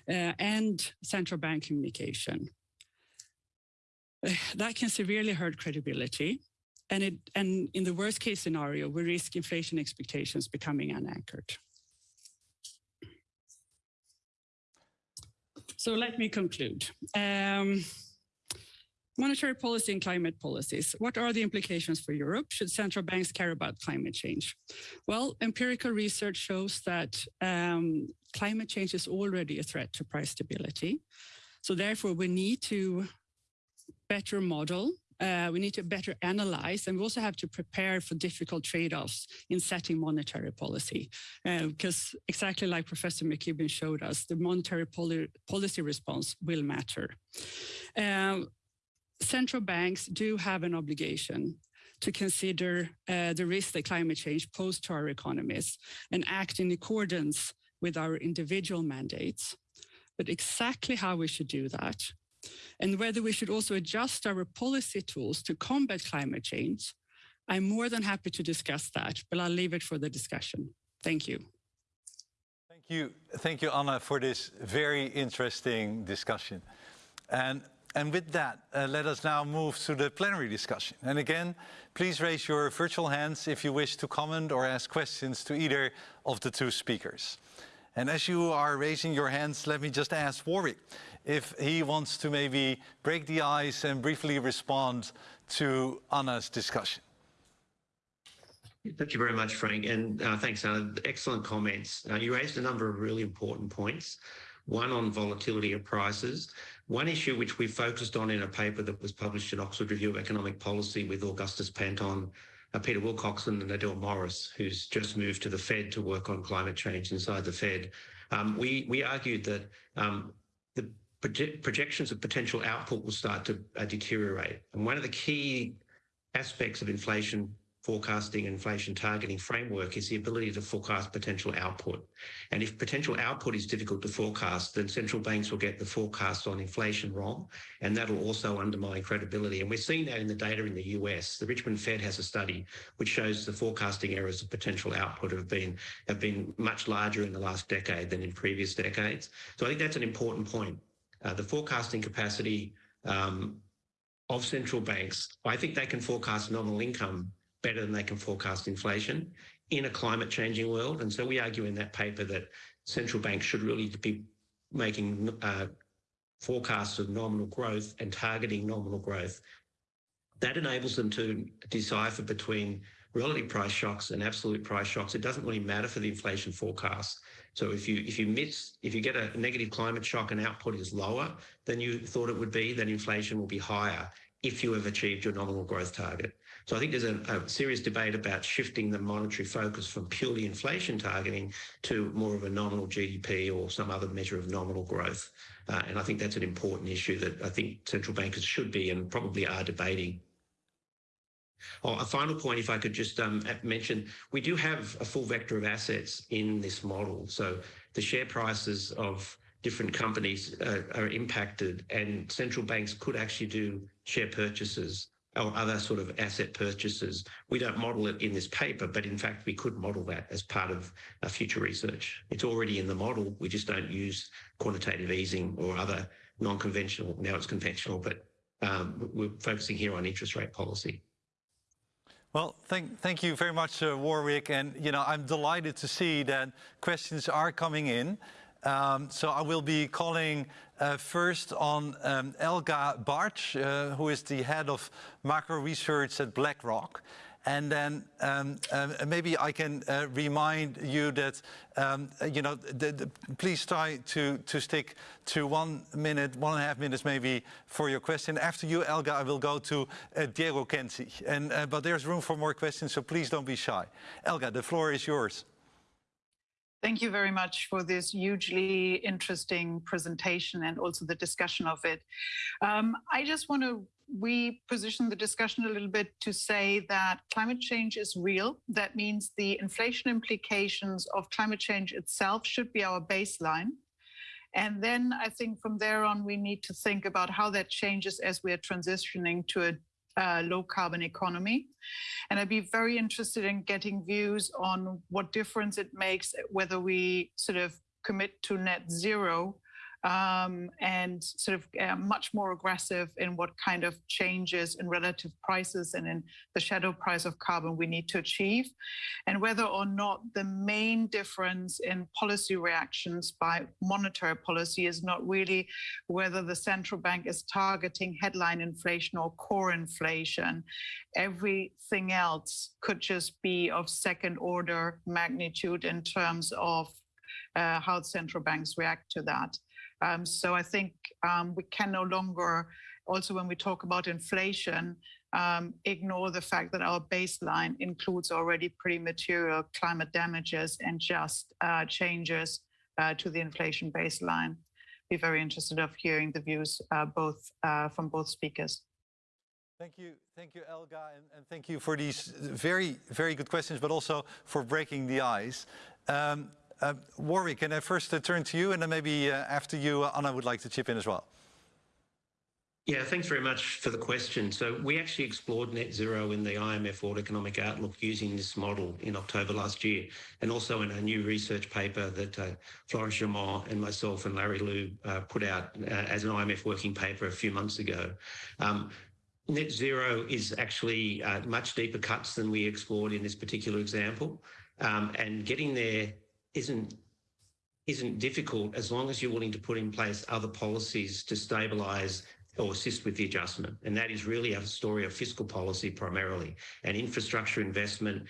uh, and central bank communication. That can severely hurt credibility and, it, and in the worst case scenario, we risk inflation expectations becoming unanchored. So let me conclude. Um, monetary policy and climate policies. What are the implications for Europe? Should central banks care about climate change? Well, empirical research shows that um, climate change is already a threat to price stability. So therefore, we need to better model uh, we need to better analyze, and we also have to prepare for difficult trade-offs in setting monetary policy. Uh, because exactly like Professor McKibbin showed us, the monetary poli policy response will matter. Um, central banks do have an obligation to consider uh, the risk that climate change poses to our economies and act in accordance with our individual mandates. But exactly how we should do that and whether we should also adjust our policy tools to combat climate change, I'm more than happy to discuss that, but I'll leave it for the discussion. Thank you. Thank you, thank you, Anna, for this very interesting discussion. And, and with that, uh, let us now move to the plenary discussion. And again, please raise your virtual hands if you wish to comment or ask questions to either of the two speakers. And as you are raising your hands, let me just ask Warwick if he wants to maybe break the ice and briefly respond to Anna's discussion. Thank you very much, Frank, and uh, thanks, Anna. Excellent comments. Uh, you raised a number of really important points. One on volatility of prices. One issue which we focused on in a paper that was published in Oxford Review of Economic Policy with Augustus Panton, uh, Peter Wilcoxen and Adele Morris, who's just moved to the Fed to work on climate change inside the Fed. Um, we, we argued that um, the proje projections of potential output will start to uh, deteriorate. And one of the key aspects of inflation forecasting inflation targeting framework is the ability to forecast potential output. And if potential output is difficult to forecast, then central banks will get the forecast on inflation wrong, and that'll also undermine credibility. And we're seeing that in the data in the US. The Richmond Fed has a study which shows the forecasting errors of potential output have been have been much larger in the last decade than in previous decades. So I think that's an important point. Uh, the forecasting capacity um, of central banks, I think they can forecast nominal income better than they can forecast inflation in a climate changing world. And so we argue in that paper that central banks should really be making uh, forecasts of nominal growth and targeting nominal growth. That enables them to decipher between relative price shocks and absolute price shocks. It doesn't really matter for the inflation forecast. So if you if you miss if you get a negative climate shock and output is lower than you thought it would be, then inflation will be higher if you have achieved your nominal growth target. So I think there's a, a, serious debate about shifting the monetary focus from purely inflation targeting to more of a nominal GDP or some other measure of nominal growth. Uh, and I think that's an important issue that I think central bankers should be and probably are debating. Oh, a final point, if I could just um, mention, we do have a full vector of assets in this model. So the share prices of different companies uh, are impacted and central banks could actually do share purchases or other sort of asset purchases. We don't model it in this paper, but in fact, we could model that as part of a future research. It's already in the model. We just don't use quantitative easing or other non-conventional. Now it's conventional, but um, we're focusing here on interest rate policy. Well, thank, thank you very much, uh, Warwick. And, you know, I'm delighted to see that questions are coming in. Um, so I will be calling uh, first on um, Elga Bartsch, uh, who is the head of macro research at BlackRock. And then um, uh, maybe I can uh, remind you that, um, you know, the, the, please try to, to stick to one minute, one and a half minutes maybe for your question. After you, Elga, I will go to uh, Diego Känzig. And, uh, but there's room for more questions, so please don't be shy. Elga, the floor is yours. Thank you very much for this hugely interesting presentation and also the discussion of it. Um, I just want to reposition the discussion a little bit to say that climate change is real. That means the inflation implications of climate change itself should be our baseline. And then I think from there on, we need to think about how that changes as we are transitioning to a uh, low carbon economy. And I'd be very interested in getting views on what difference it makes whether we sort of commit to net zero um, and sort of uh, much more aggressive in what kind of changes in relative prices and in the shadow price of carbon we need to achieve, and whether or not the main difference in policy reactions by monetary policy is not really whether the central bank is targeting headline inflation or core inflation. Everything else could just be of second order magnitude in terms of uh, how central banks react to that. Um, so I think um, we can no longer, also when we talk about inflation, um, ignore the fact that our baseline includes already pretty material climate damages and just uh, changes uh, to the inflation baseline. Be very interested of hearing the views uh, both uh, from both speakers. Thank you, thank you, Elga, and, and, thank you for these very, very good questions, but also for breaking the ice. Um, uh, Warwick, can I first uh, turn to you, and then maybe uh, after you, uh, Anna would like to chip in as well. Yeah, thanks very much for the question. So we actually explored net zero in the IMF World Economic Outlook using this model in October last year, and also in a new research paper that uh, Florence Jaumotte and myself and Larry Liu uh, put out uh, as an IMF working paper a few months ago. Um, net zero is actually uh, much deeper cuts than we explored in this particular example, um, and getting there isn't isn't difficult as long as you're willing to put in place other policies to stabilise or assist with the adjustment. And that is really a story of fiscal policy primarily and infrastructure investment,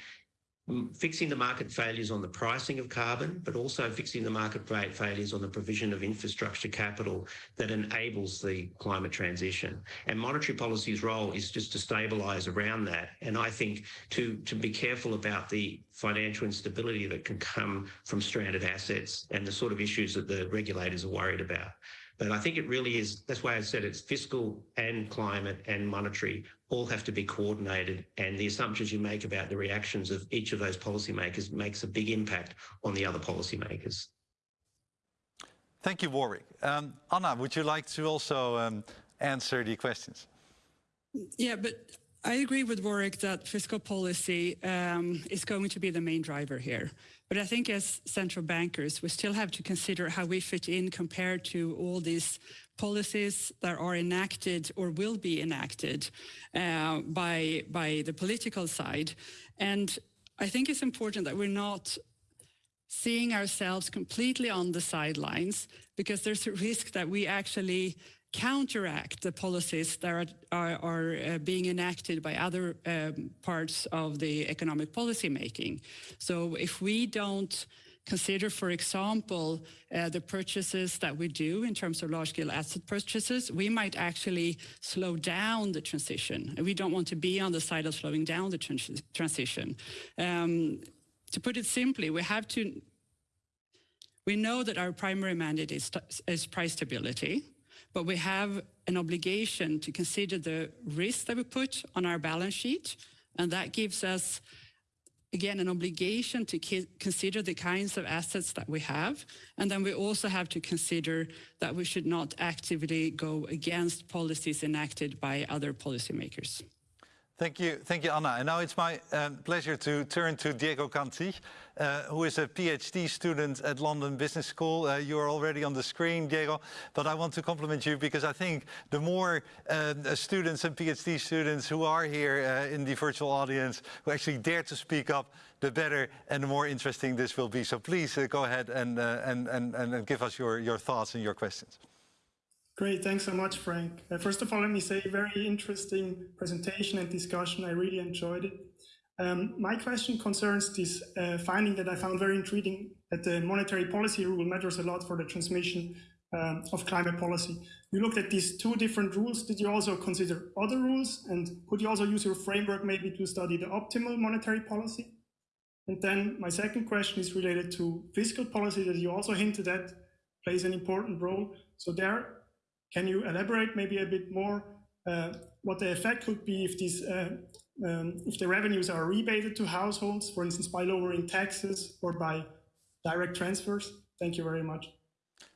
fixing the market failures on the pricing of carbon, but also fixing the market failures on the provision of infrastructure capital that enables the climate transition. And monetary policy's role is just to stabilise around that. And I think to, to be careful about the financial instability that can come from stranded assets and the sort of issues that the regulators are worried about. But I think it really is, that's why I said it's fiscal and climate and monetary all have to be coordinated. And the assumptions you make about the reactions of each of those policymakers makes a big impact on the other policymakers. Thank you, Warwick. Um, Anna, would you like to also um, answer the questions? Yeah, but I agree with Warwick that fiscal policy um, is going to be the main driver here. But I think as central bankers, we still have to consider how we fit in compared to all these policies that are enacted or will be enacted uh, by, by the political side. And I think it's important that we're not seeing ourselves completely on the sidelines because there's a risk that we actually counteract the policies that are, are, are uh, being enacted by other um, parts of the economic policy making. So if we don't consider, for example, uh, the purchases that we do in terms of large-scale asset purchases, we might actually slow down the transition. And we don't want to be on the side of slowing down the trans transition. Um, to put it simply, we have to we know that our primary mandate is, is price stability but we have an obligation to consider the risk that we put on our balance sheet. And that gives us, again, an obligation to consider the kinds of assets that we have. And then we also have to consider that we should not actively go against policies enacted by other policymakers. Thank you, thank you, Anna. And now it's my um, pleasure to turn to Diego Känzig, uh, who is a PhD student at London Business School. Uh, you are already on the screen, Diego, but I want to compliment you because I think the more uh, students and PhD students who are here uh, in the virtual audience who actually dare to speak up, the better and the more interesting this will be. So please uh, go ahead and, uh, and, and, and give us your, your thoughts and your questions. Great, thanks so much, Frank. Uh, first of all, let me say very interesting presentation and discussion. I really enjoyed it. Um, my question concerns this uh, finding that I found very intriguing that the monetary policy rule matters a lot for the transmission um, of climate policy. You looked at these two different rules. Did you also consider other rules? And could you also use your framework maybe to study the optimal monetary policy? And then my second question is related to fiscal policy that you also hinted at plays an important role. So there, can you elaborate maybe a bit more uh, what the effect could be if these uh, um, if the revenues are rebated to households, for instance, by lowering taxes or by direct transfers? Thank you very much.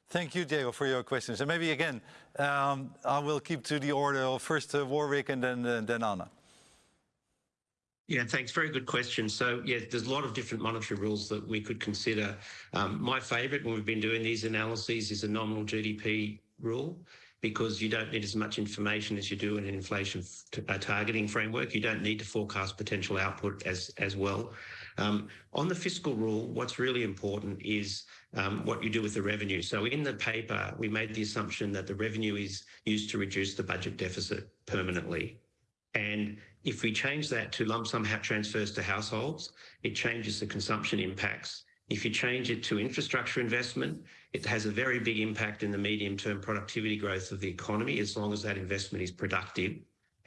Thank you, Diego, for your questions. And maybe again, um, I will keep to the order of first uh, Warwick and then uh, then Anna. Yeah, thanks. Very good question. So, yeah, there's a lot of different monetary rules that we could consider. Um, my favourite when we've been doing these analyses is a nominal GDP rule because you don't need as much information as you do in an inflation uh, targeting framework. You don't need to forecast potential output as, as well. Um, on the fiscal rule, what's really important is um, what you do with the revenue. So in the paper, we made the assumption that the revenue is used to reduce the budget deficit permanently. And if we change that to lump sum transfers to households, it changes the consumption impacts if you change it to infrastructure investment, it has a very big impact in the medium term productivity growth of the economy as long as that investment is productive.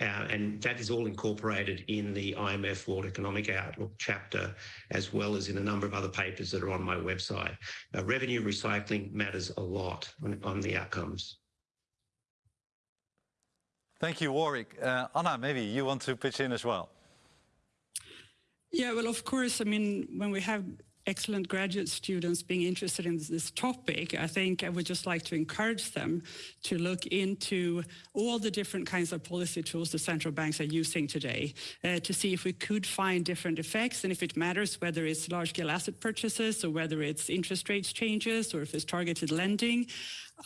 Uh, and that is all incorporated in the IMF World Economic Outlook chapter, as well as in a number of other papers that are on my website. Uh, revenue recycling matters a lot on, on, the outcomes. Thank you, Warwick. Uh, Anna, maybe you want to pitch in as well. Yeah, well, of course, I mean, when we have excellent graduate students being interested in this topic, I think I would just like to encourage them to look into all the different kinds of policy tools the central banks are using today uh, to see if we could find different effects and if it matters whether it's large-scale asset purchases or whether it's interest rates changes or if it's targeted lending.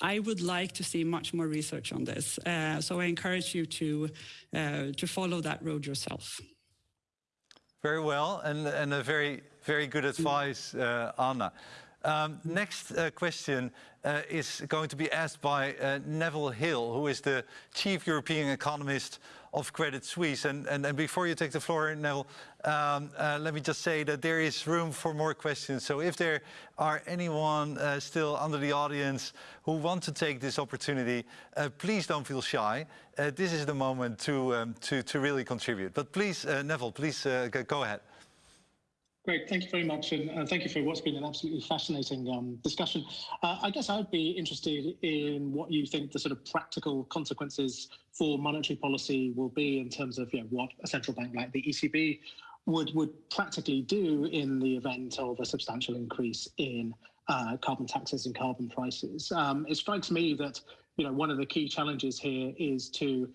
I would like to see much more research on this. Uh, so I encourage you to, uh, to follow that road yourself. Very well, and, and a very, very good advice, uh, Anna. Um, next uh, question uh, is going to be asked by uh, Neville Hill, who is the Chief European Economist of Credit Suisse. And, and, and before you take the floor, Neville, um, uh, let me just say that there is room for more questions. So if there are anyone uh, still under the audience who want to take this opportunity, please don't feel shy. This is the moment to, um, to, to really contribute. But please, Neville, please go ahead. Great, thank you very much, and uh, thank you for what's been an absolutely fascinating um, discussion. Uh, I guess I'd be interested in what you think the sort of practical consequences for monetary policy will be in terms of you know, what a central bank like the ECB would would practically do in the event of a substantial increase in uh, carbon taxes and carbon prices. Um, it strikes me that you know one of the key challenges here is to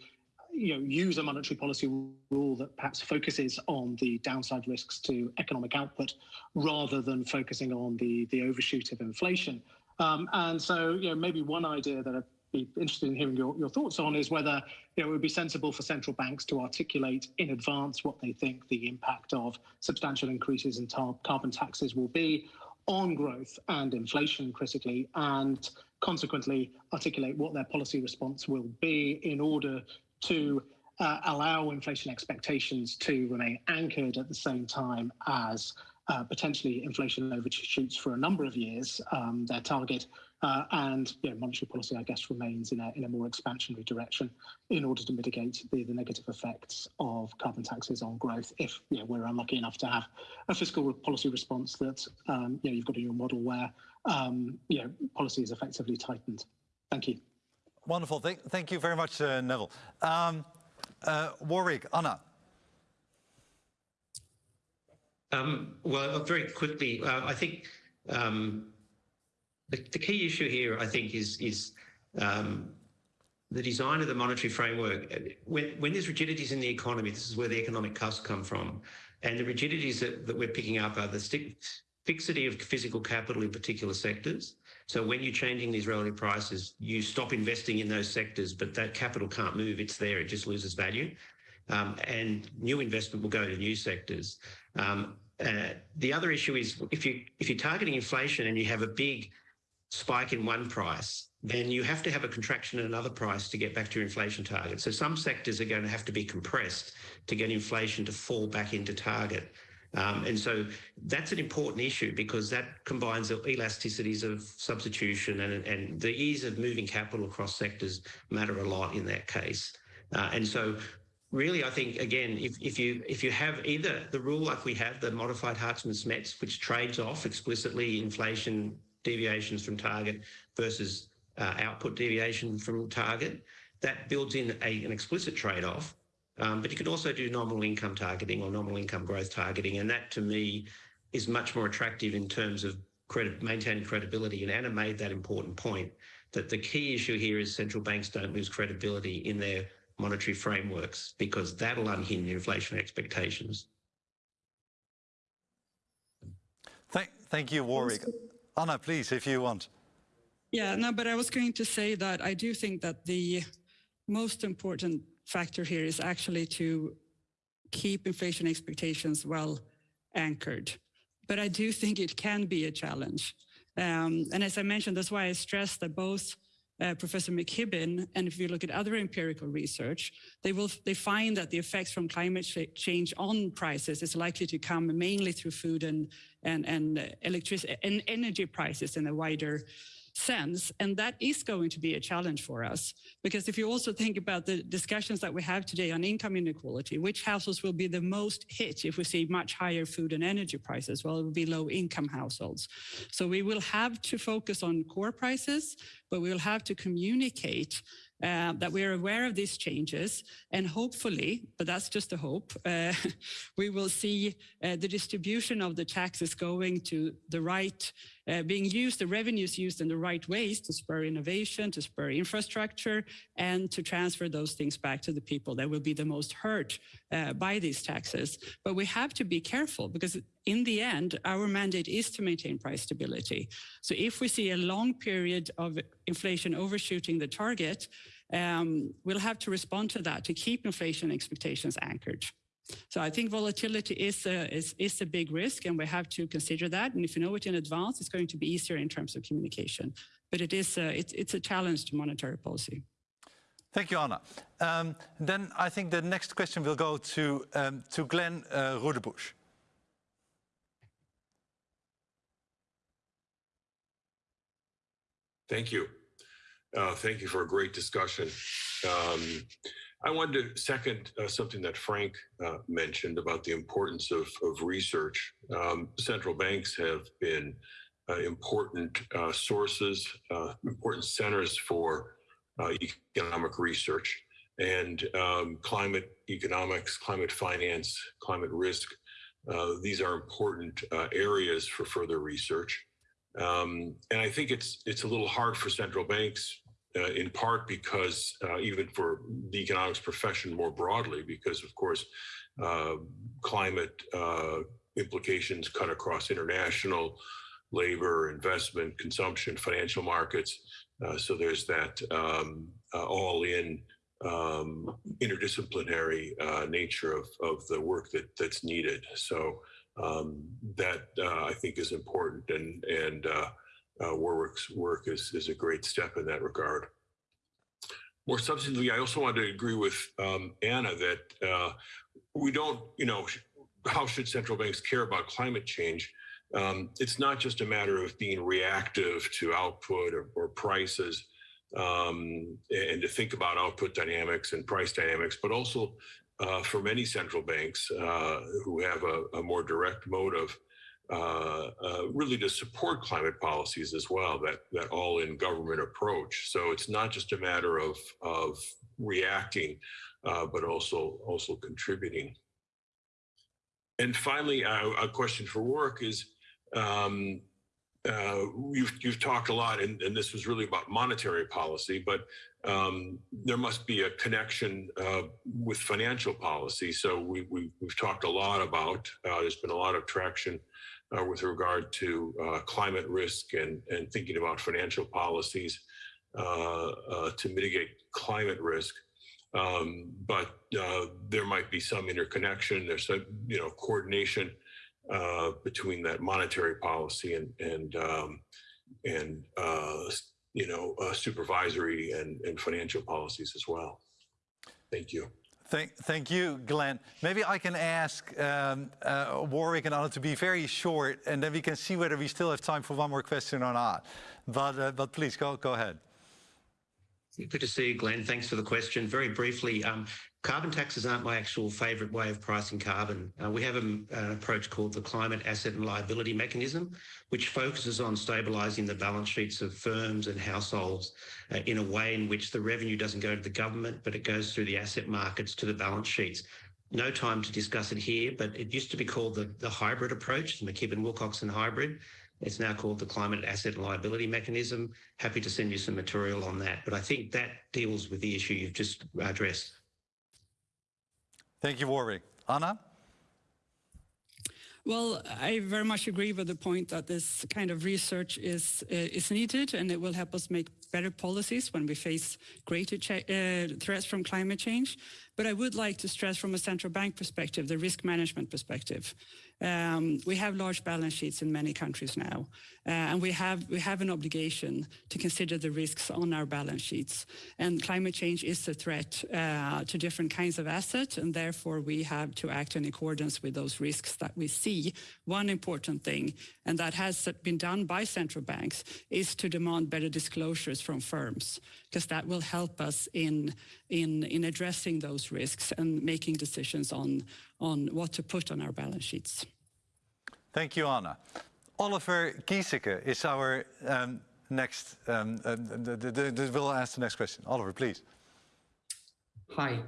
you know, use a monetary policy rule that perhaps focuses on the downside risks to economic output rather than focusing on the, the overshoot of inflation. Um, and so, you know, maybe one idea that I'd be interested in hearing your, your thoughts on is whether you know, it would be sensible for central banks to articulate in advance what they think the impact of substantial increases in carbon taxes will be on growth and inflation critically, and consequently articulate what their policy response will be in order to uh, allow inflation expectations to remain anchored at the same time as uh, potentially inflation overshoots for a number of years, um, their target, uh, and you know, monetary policy, I guess, remains in a, in a more expansionary direction in order to mitigate the, the negative effects of carbon taxes on growth if you know, we're unlucky enough to have a fiscal policy response that um, you know, you've got in your model where um, you know, policy is effectively tightened. Thank you. Wonderful. Thank, thank you very much, uh, Neville. Um, uh, Warwick, Anna. Um, well, very quickly, uh, I think um, the, the, key issue here, I think, is is um, the design of the monetary framework. When, when there's rigidities in the economy, this is where the economic costs come from, and the rigidities that, that we're picking up are the stick, fixity of physical capital in particular sectors. So when you're changing these relative prices, you stop investing in those sectors, but that capital can't move. It's there. It just loses value. Um, and new investment will go to new sectors. Um, uh, the other issue is if you if you're targeting inflation and you have a big spike in one price, then you have to have a contraction in another price to get back to your inflation target. So some sectors are going to have to be compressed to get inflation to fall back into target. Um, and so that's an important issue because that combines the elasticities of substitution and, and the ease of moving capital across sectors matter a lot in that case. Uh, and so really, I think, again, if, if you if you have either the rule like we have, the modified Hartmann-Smets, which trades off explicitly inflation deviations from target versus uh, output deviation from target, that builds in a, an explicit trade-off um, but you could also do nominal income targeting or nominal income growth targeting. And that to me is much more attractive in terms of credit, maintaining credibility. And Anna made that important point that the key issue here is central banks don't lose credibility in their monetary frameworks because that'll unhinge inflation expectations. Thank, thank you, Warwick. Anna, please, if you want. Yeah, no, but I was going to say that I do think that the most important factor here is actually to keep inflation expectations well anchored. But I do think it can be a challenge. Um, and as I mentioned, that's why I stress that both uh, Professor McKibbin, and if you look at other empirical research, they will they find that the effects from climate change on prices is likely to come mainly through food and and and electricity and energy prices in a wider sense. And that is going to be a challenge for us. Because if you also think about the discussions that we have today on income inequality, which households will be the most hit if we see much higher food and energy prices? Well, it will be low income households. So we will have to focus on core prices, but we will have to communicate uh, that we are aware of these changes and hopefully, but that's just a hope, uh, we will see uh, the distribution of the taxes going to the right, uh, being used, the revenues used in the right ways to spur innovation, to spur infrastructure, and to transfer those things back to the people that will be the most hurt uh, by these taxes. But we have to be careful because in the end, our mandate is to maintain price stability. So if we see a long period of inflation overshooting the target, um, we'll have to respond to that to keep inflation expectations anchored. So I think volatility is a, is, is a big risk and we have to consider that. And if you know it in advance, it's going to be easier in terms of communication. But it is a, it's, it's a challenge to monetary policy. Thank you, Anna. Um, then I think the next question will go to, um, to Glenn uh, Rudebusch. Thank you. Uh, thank you for a great discussion. Um, I wanted to second uh, something that Frank uh, mentioned about the importance of, of research. Um, central banks have been uh, important uh, sources, uh, important centers for economic research and um, climate economics, climate finance, climate risk. these are important areas for further research. Um, and I think it's it's a little hard for central banks, uh, in part because uh, even for the economics profession more broadly, because of course, uh, climate uh, implications cut across international labor, investment, consumption, financial markets. Uh, so there's that um, uh, all-in um, interdisciplinary nature of, of the work that that's needed. So um, that uh, I think is important, and and uh, uh, Warwick's work is is a great step in that regard. More substantively, I also want to agree with um, Anna that uh, we don't, you know, how should central banks care about climate change? Um, it's not just a matter of being reactive to output or, or prices um, and to think about output dynamics and price dynamics, but also uh, for many central banks uh, who have a, a, more direct motive, uh, uh, really to support climate policies as well, that, that all-in government approach. So it's not just a matter of, of reacting, uh, but also, also contributing. And finally, a question for work is, um, uh, you've, you've talked a lot, and, and, this was really about monetary policy, but um, there must be a connection uh, with financial policy. So we, we, have talked a lot about, uh, there's been a lot of traction uh, with regard to uh, climate risk and, and thinking about financial policies uh, to mitigate climate risk. Um, but there might be some interconnection, there's some, you know, coordination uh, between that monetary policy and and um, and uh, you know uh, supervisory and, and financial policies as well. Thank you. Thank, thank you, Glenn. Maybe I can ask um, uh, Warwick and Anna to be very short, and then we can see whether we still have time for one more question or not. But uh, but please go go ahead. Good to see you, Glenn. Thanks for the question. Very briefly, um, Carbon taxes aren't my actual favourite way of pricing carbon. Uh, we have a, an approach called the Climate Asset and Liability Mechanism, which focuses on stabilising the balance sheets of firms and households uh, in a way in which the revenue doesn't go to the government, but it goes through the asset markets to the balance sheets. No time to discuss it here, but it used to be called the, the hybrid approach, the McKibbin-Wilcoxon hybrid. It's now called the Climate Asset and Liability Mechanism. Happy to send you some material on that. But I think that deals with the issue you've just addressed. Thank you, Warwick. Anna? Well, I very much agree with the point that this kind of research is uh, is needed, and it will help us make better policies when we face greater uh, threats from climate change. But I would like to stress from a central bank perspective, the risk management perspective. Um, we have large balance sheets in many countries now, uh, and we have we have an obligation to consider the risks on our balance sheets. And climate change is a threat uh, to different kinds of assets, and therefore we have to act in accordance with those risks that we see. One important thing, and that has been done by central banks, is to demand better disclosures from firms, because that will help us in in in addressing those risks and making decisions on on what to put on our balance sheets. Thank you, Anna. Oliver Giesecke is our um, next, um, uh, the, the, the, the, will ask the next question. Oliver, please. Hi.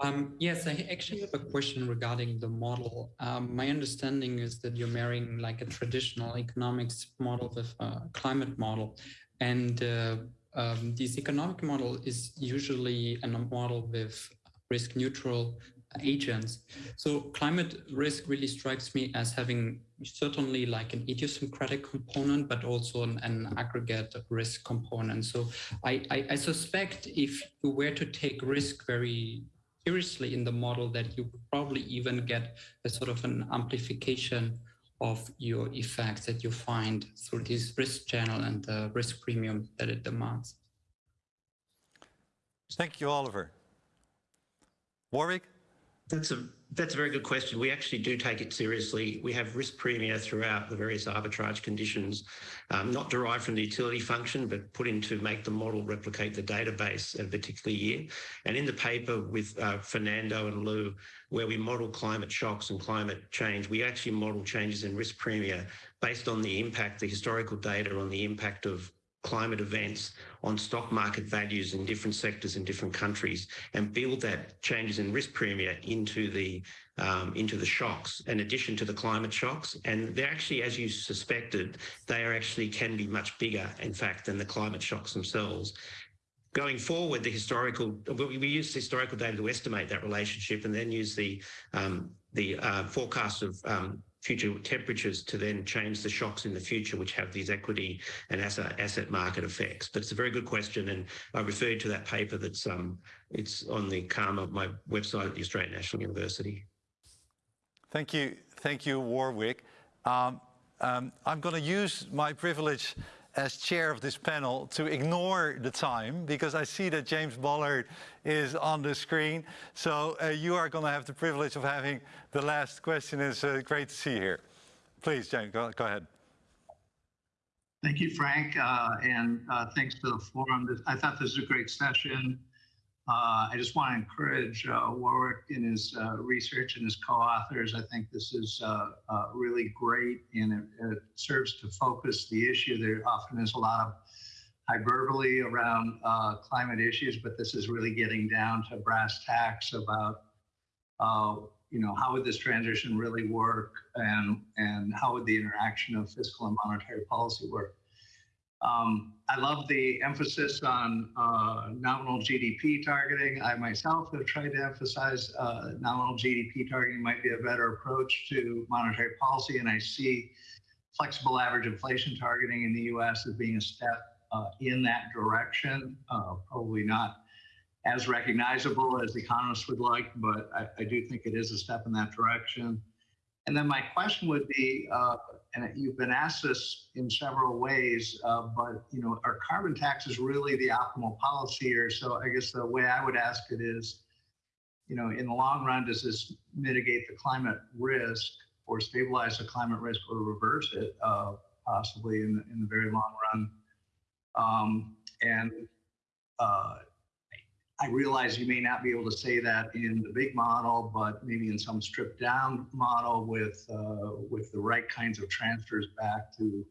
Um, yes, I actually have a question regarding the model. Um, my understanding is that you're marrying like a traditional economics model with a climate model. And uh, um, this economic model is usually a model with risk neutral agents. So climate risk really strikes me as having certainly like an idiosyncratic component, but also an, an aggregate risk component. So I, I, I, suspect if you were to take risk very seriously in the model that you probably even get a sort of an amplification of your effects that you find through this risk channel and the risk premium that it demands. Thank you, Oliver. Warwick? That's a that's a very good question. We actually do take it seriously. We have risk premia throughout the various arbitrage conditions, um, not derived from the utility function, but put in to make the model replicate the database at a particular year. And in the paper with uh, Fernando and Liu, where we model climate shocks and climate change, we actually model changes in risk premia based on the impact, the historical data on the impact of climate events on stock market values in different sectors in different countries and build that changes in risk premium into the um, into the shocks in addition to the climate shocks. And they're actually as you suspected they are actually can be much bigger in fact than the climate shocks themselves. Going forward the historical we use historical data to estimate that relationship and then use the um, the uh, forecast of um, future temperatures to then change the shocks in the future, which have these equity and asset, asset market effects. But it's a very good question, and I referred to that paper that's um, it's on the CAMA, my website at the Australian National University. Thank you, thank you, Warwick. Um, um, I'm going to use my privilege as chair of this panel to ignore the time because I see that James Bullard is on the screen. So uh, you are going to have the privilege of having the last question. It's uh, great to see you here. Please, James, go, go ahead. Thank you, Frank, uh, and uh, thanks to the forum. I thought this was a great session. Uh, I just want to encourage uh, Warwick in his uh, research and his co-authors. I think this is really great and it, it, serves to focus the issue. There often is a lot of hyperbole around climate issues, but this is really getting down to brass tacks about, you know, how would this transition really work and, and how would the interaction of fiscal and monetary policy work. Um, I love the emphasis on uh, nominal GDP targeting. I myself have tried to emphasize uh, nominal GDP targeting might be a better approach to monetary policy, and I see flexible average inflation targeting in the U.S. as being a step uh, in that direction. Uh, probably not as recognizable as economists would like, but I, I, do think it is a step in that direction. And then my question would be, uh, and you've been asked this in several ways, uh, but you know, are carbon taxes really the optimal policy here? So I guess the way I would ask it is, you know, in the long run, does this mitigate the climate risk or stabilize the climate risk or reverse it uh, possibly in, the, in the very long run? Um, and uh, I realize you may not be able to say that in the big model, but maybe in some stripped down model with uh, with the right kinds of transfers back to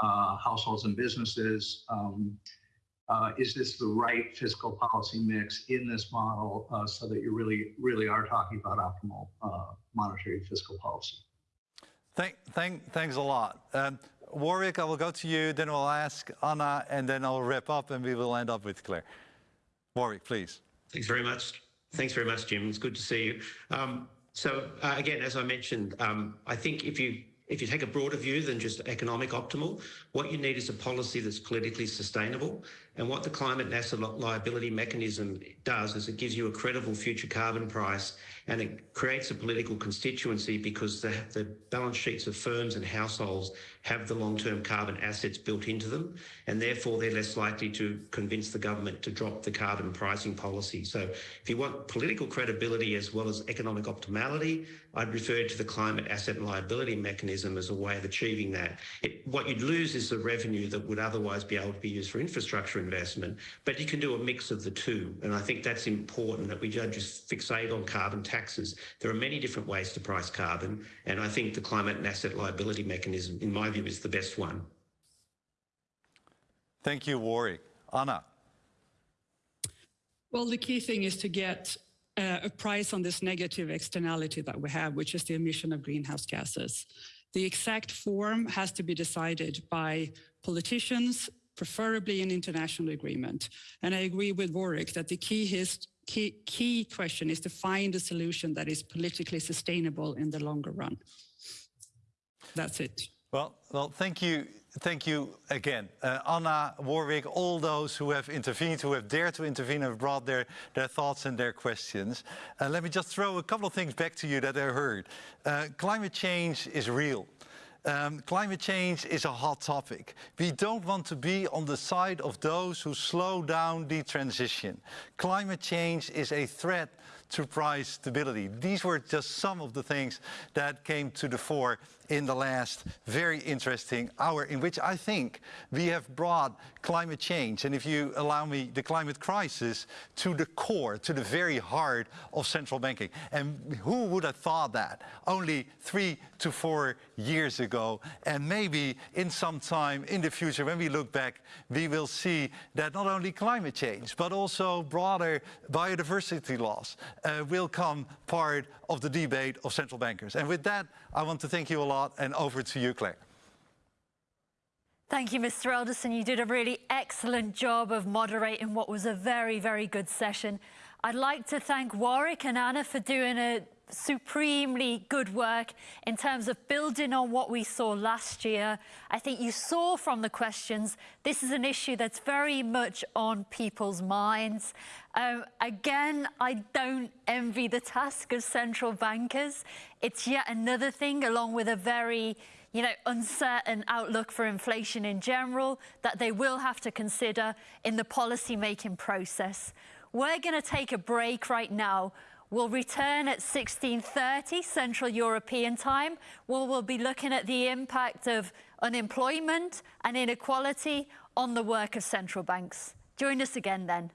uh, households and businesses. Um, uh, is this the right fiscal policy mix in this model uh, so that you really, really are talking about optimal uh, monetary fiscal policy? Thank, thank, thanks a lot. Um, Warwick, I will go to you, then we'll ask Anna, and then I'll wrap up and we will end up with Claire. Warwick, please. Thanks very much. Thanks very much, Jim. It's good to see you. Um, so uh, again, as I mentioned, um, I think if you if you take a broader view than just economic optimal, what you need is a policy that's politically sustainable. And what the climate asset liability mechanism does is it gives you a credible future carbon price and it creates a political constituency because the, the balance sheets of firms and households have the long-term carbon assets built into them, and therefore they're less likely to convince the government to drop the carbon pricing policy. So if you want political credibility as well as economic optimality, I'd refer to the climate asset and liability mechanism as a way of achieving that. It, what you'd lose is the revenue that would otherwise be able to be used for infrastructure investment, but you can do a mix of the two. And I think that's important that we don't just fixate on carbon taxes. There are many different ways to price carbon, and I think the climate and asset liability mechanism, in my view, is the best one. Thank you, Warwick. Anna. Well, the key thing is to get uh, a price on this negative externality that we have, which is the emission of greenhouse gases. The exact form has to be decided by politicians, preferably an international agreement. And I agree with Warwick that the key, his, key, key question is to find a solution that is politically sustainable in the longer run. That's it. Well, well, thank you, thank you again, uh, Anna, Warwick, all those who have intervened, who have dared to intervene, have brought their their thoughts and their questions. Uh, let me just throw a couple of things back to you that I heard. Uh, climate change is real. Um, climate change is a hot topic. We don't want to be on the side of those who slow down the transition. Climate change is a threat to price stability. These were just some of the things that came to the fore in the last very interesting hour in which I think we have brought climate change and if you allow me the climate crisis to the core, to the very heart of central banking. And who would have thought that only three to four years ago and maybe in some time in the future when we look back we will see that not only climate change but also broader biodiversity loss uh, will come part of the debate of central bankers. And with that I want to thank you a lot and over to you, Claire. Thank you, Mr. Elderson. You did a really excellent job of moderating what was a very, very good session. I'd like to thank Warwick and Anna for doing a supremely good work in terms of building on what we saw last year. I think you saw from the questions, this is an issue that's very much on people's minds. Um, again, I don't envy the task of central bankers. It's yet another thing along with a very you know, uncertain outlook for inflation in general that they will have to consider in the policy making process. We're going to take a break right now. We'll return at 16.30 Central European time, where we'll be looking at the impact of unemployment and inequality on the work of central banks. Join us again then.